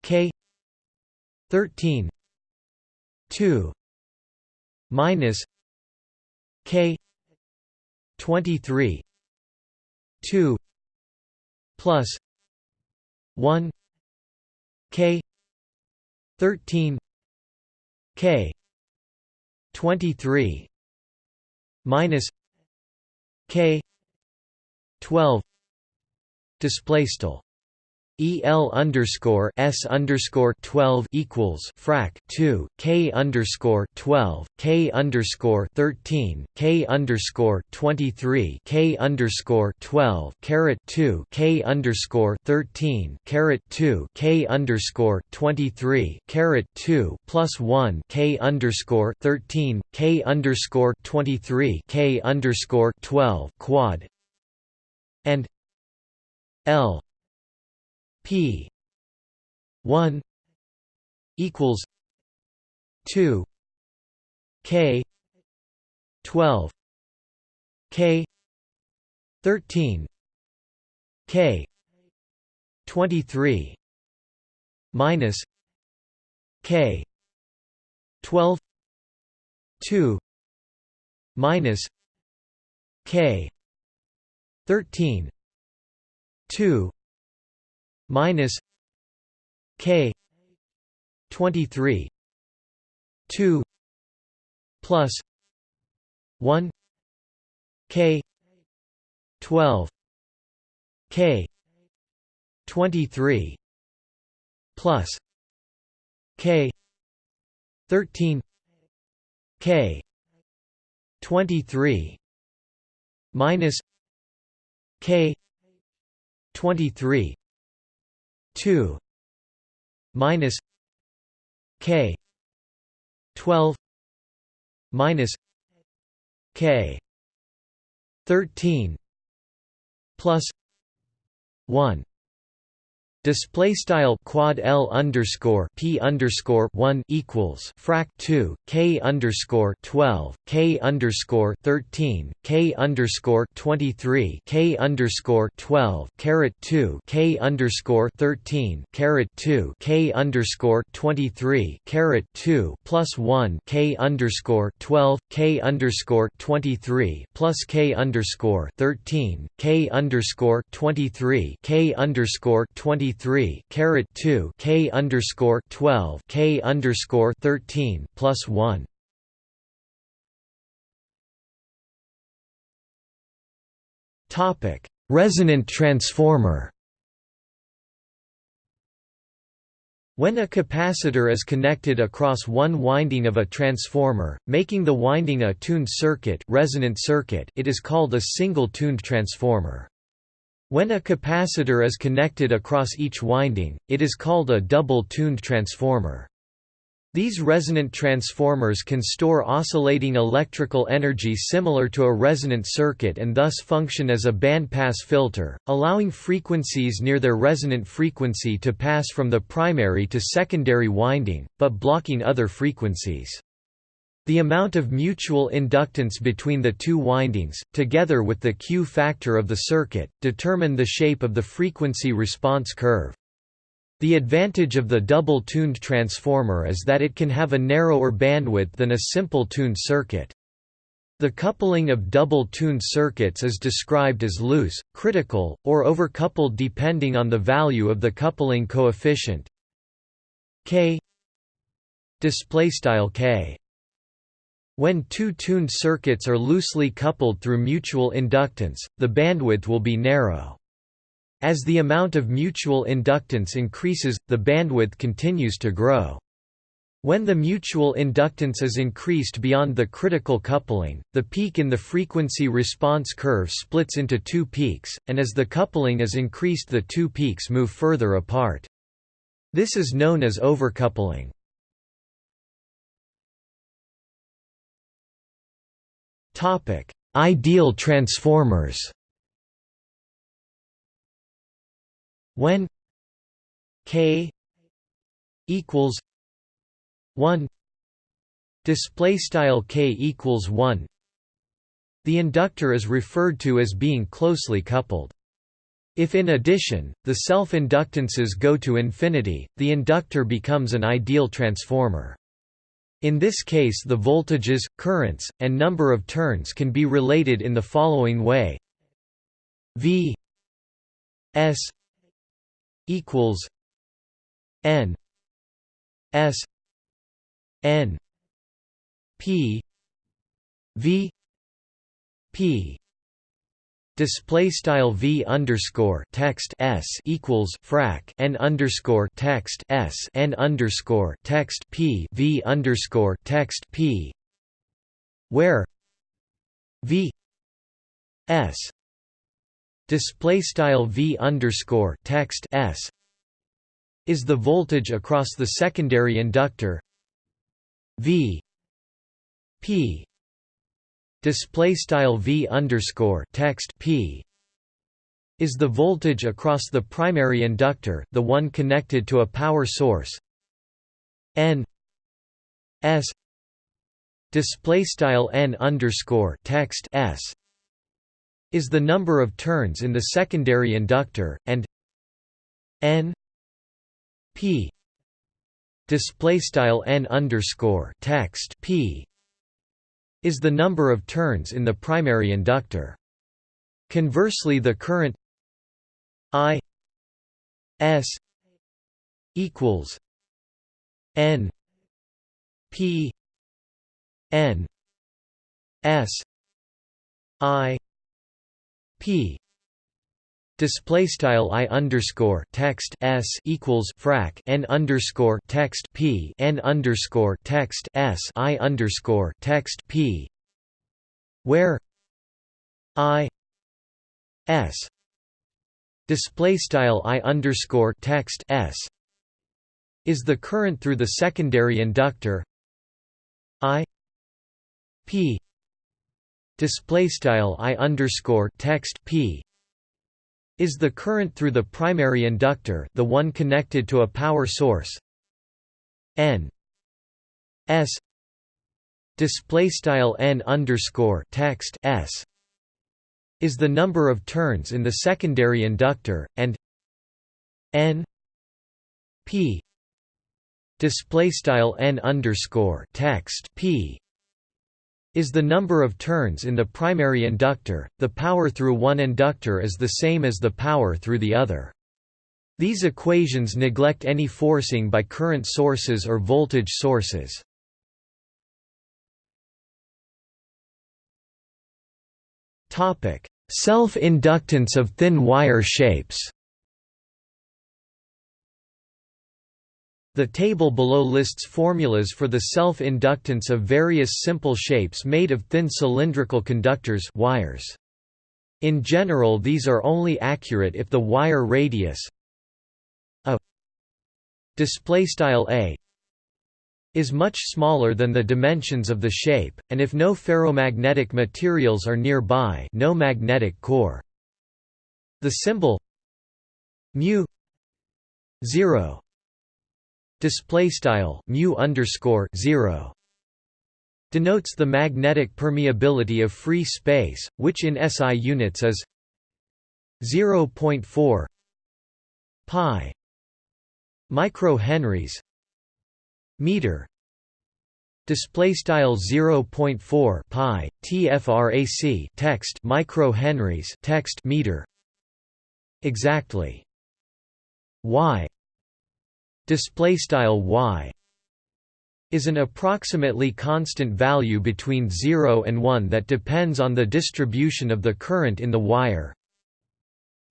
K. thirteen. Two. Minus K. twenty three two plus 1 k 13 k 23 minus k 12 display style el underscore s underscore twelve equals frac two k underscore twelve k underscore thirteen k underscore twenty three k underscore twelve caret two k underscore thirteen caret two k underscore twenty three caret two plus one k underscore thirteen k underscore twenty three k underscore twelve quad and L P one equals two K twelve K thirteen K twenty three minus K twelve two minus K thirteen two minus k 23 2 plus 1 k 12 k 23 plus k 13 k 23 minus k 23 2 minus k 12 minus k 13 plus 1 Display style quad L underscore P underscore one equals frac two K underscore twelve K underscore thirteen K underscore twenty three K underscore twelve caret two K underscore thirteen caret two K underscore twenty three caret two plus one K underscore twelve K underscore twenty three plus K underscore thirteen K underscore twenty three K underscore twenty three caret two K underscore twelve K underscore thirteen plus one Topic Resonant transformer When a capacitor is connected across one winding of a transformer, making the winding a tuned circuit, resonant circuit it is called a single-tuned transformer. When a capacitor is connected across each winding, it is called a double-tuned transformer. These resonant transformers can store oscillating electrical energy similar to a resonant circuit and thus function as a bandpass filter, allowing frequencies near their resonant frequency to pass from the primary to secondary winding, but blocking other frequencies. The amount of mutual inductance between the two windings, together with the Q factor of the circuit, determine the shape of the frequency response curve. The advantage of the double-tuned transformer is that it can have a narrower bandwidth than a simple tuned circuit. The coupling of double-tuned circuits is described as loose, critical, or overcoupled depending on the value of the coupling coefficient k k when two tuned circuits are loosely coupled through mutual inductance, the bandwidth will be narrow. As the amount of mutual inductance increases, the bandwidth continues to grow. When the mutual inductance is increased beyond the critical coupling, the peak in the frequency response curve splits into two peaks, and as the coupling is increased the two peaks move further apart. This is known as overcoupling. Topic: Ideal transformers. When k equals 1 display style k equals 1 the inductor is referred to as being closely coupled if in addition, the self-inductances go to infinity, the inductor becomes an ideal transformer. In this case the voltages, currents, and number of turns can be related in the following way. V S equals N S N P V P display style v underscore text s equals frac n underscore text s n underscore text p v underscore text p where v s display style v underscore text s is the voltage across the secondary inductor v p display style v underscore text p is the voltage across the primary inductor, the one connected to a power source n s display style n underscore text s is the number of turns in the secondary inductor, and n p display style n underscore text p is the number of turns in the primary inductor. Conversely the current I S equals N P N S I P Display style i underscore text s equals frac n underscore text p n underscore text s i underscore text p, where i s display style i underscore text s is the current through the secondary inductor i p display style i underscore text p is the current through the primary inductor the one connected to a power source n s display style n underscore text s is the number of turns in the secondary inductor and n p display style n underscore text p is the number of turns in the primary inductor, the power through one inductor is the same as the power through the other. These equations neglect any forcing by current sources or voltage sources. Self-inductance of thin wire shapes The table below lists formulas for the self-inductance of various simple shapes made of thin cylindrical conductors wires. In general these are only accurate if the wire radius a a is much smaller than the dimensions of the shape, and if no ferromagnetic materials are nearby no magnetic core. The symbol mu 0 display style mu underscore 0 denotes the magnetic permeability of free space, which in SI units is 0.4 pi microhenries meter display style 0.4 pi tfrac text microhenries text meter exactly y display style y is an approximately constant value between 0 and 1 that depends on the distribution of the current in the wire.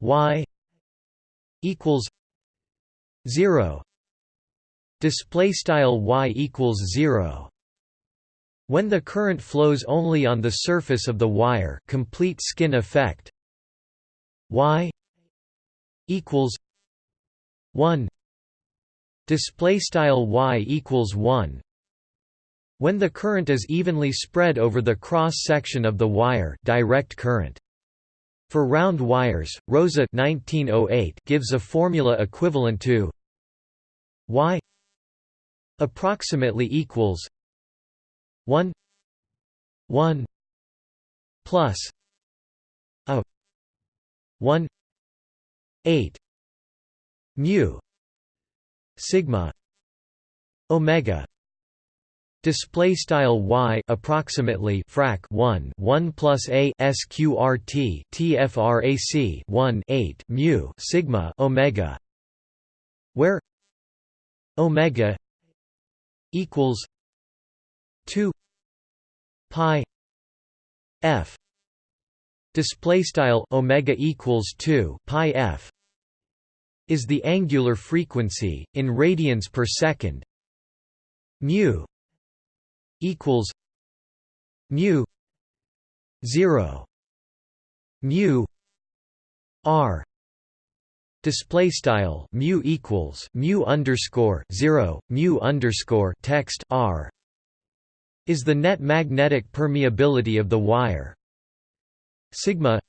Y equals 0 display style y equals 0 when the current flows only on the surface of the wire complete skin effect y equals 1 display style y equals 1 when the current is evenly spread over the cross section of the wire direct current. For round wires rosa 1908 gives a formula equivalent to y approximately equals 1 1 plus a 1 8 mu sigma omega display style y approximately frac 1 1 plus a sqrt tfrac 1 8 mu sigma omega where omega equals 2 pi f display style omega equals 2 pi f is the angular frequency in radians per second. Mu equals mu 0 mu r. Display style mu equals mu underscore 0 mu underscore text r is the net magnetic permeability of the wire. Sigma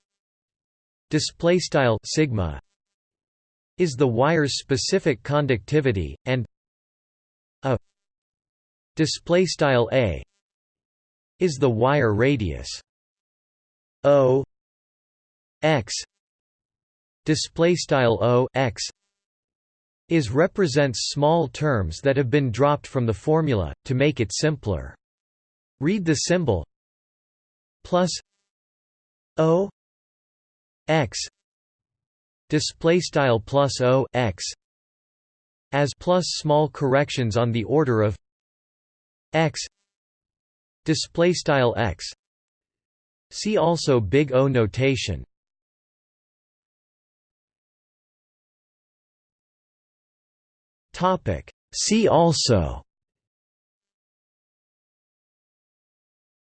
display style sigma is the wire's specific conductivity and a display style a is the wire radius. O x display style o x is represents small terms that have been dropped from the formula to make it simpler. Read the symbol plus O x display style plus O x as plus small corrections on the order of x display style x. See also big O notation. Topic. See also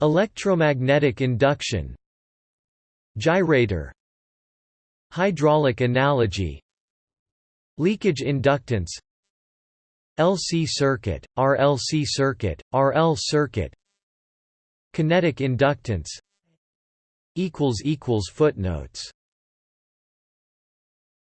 electromagnetic induction Gyrator Hydraulic analogy. Leakage inductance. LC circuit, RLC circuit, RL circuit. Kinetic inductance. Footnotes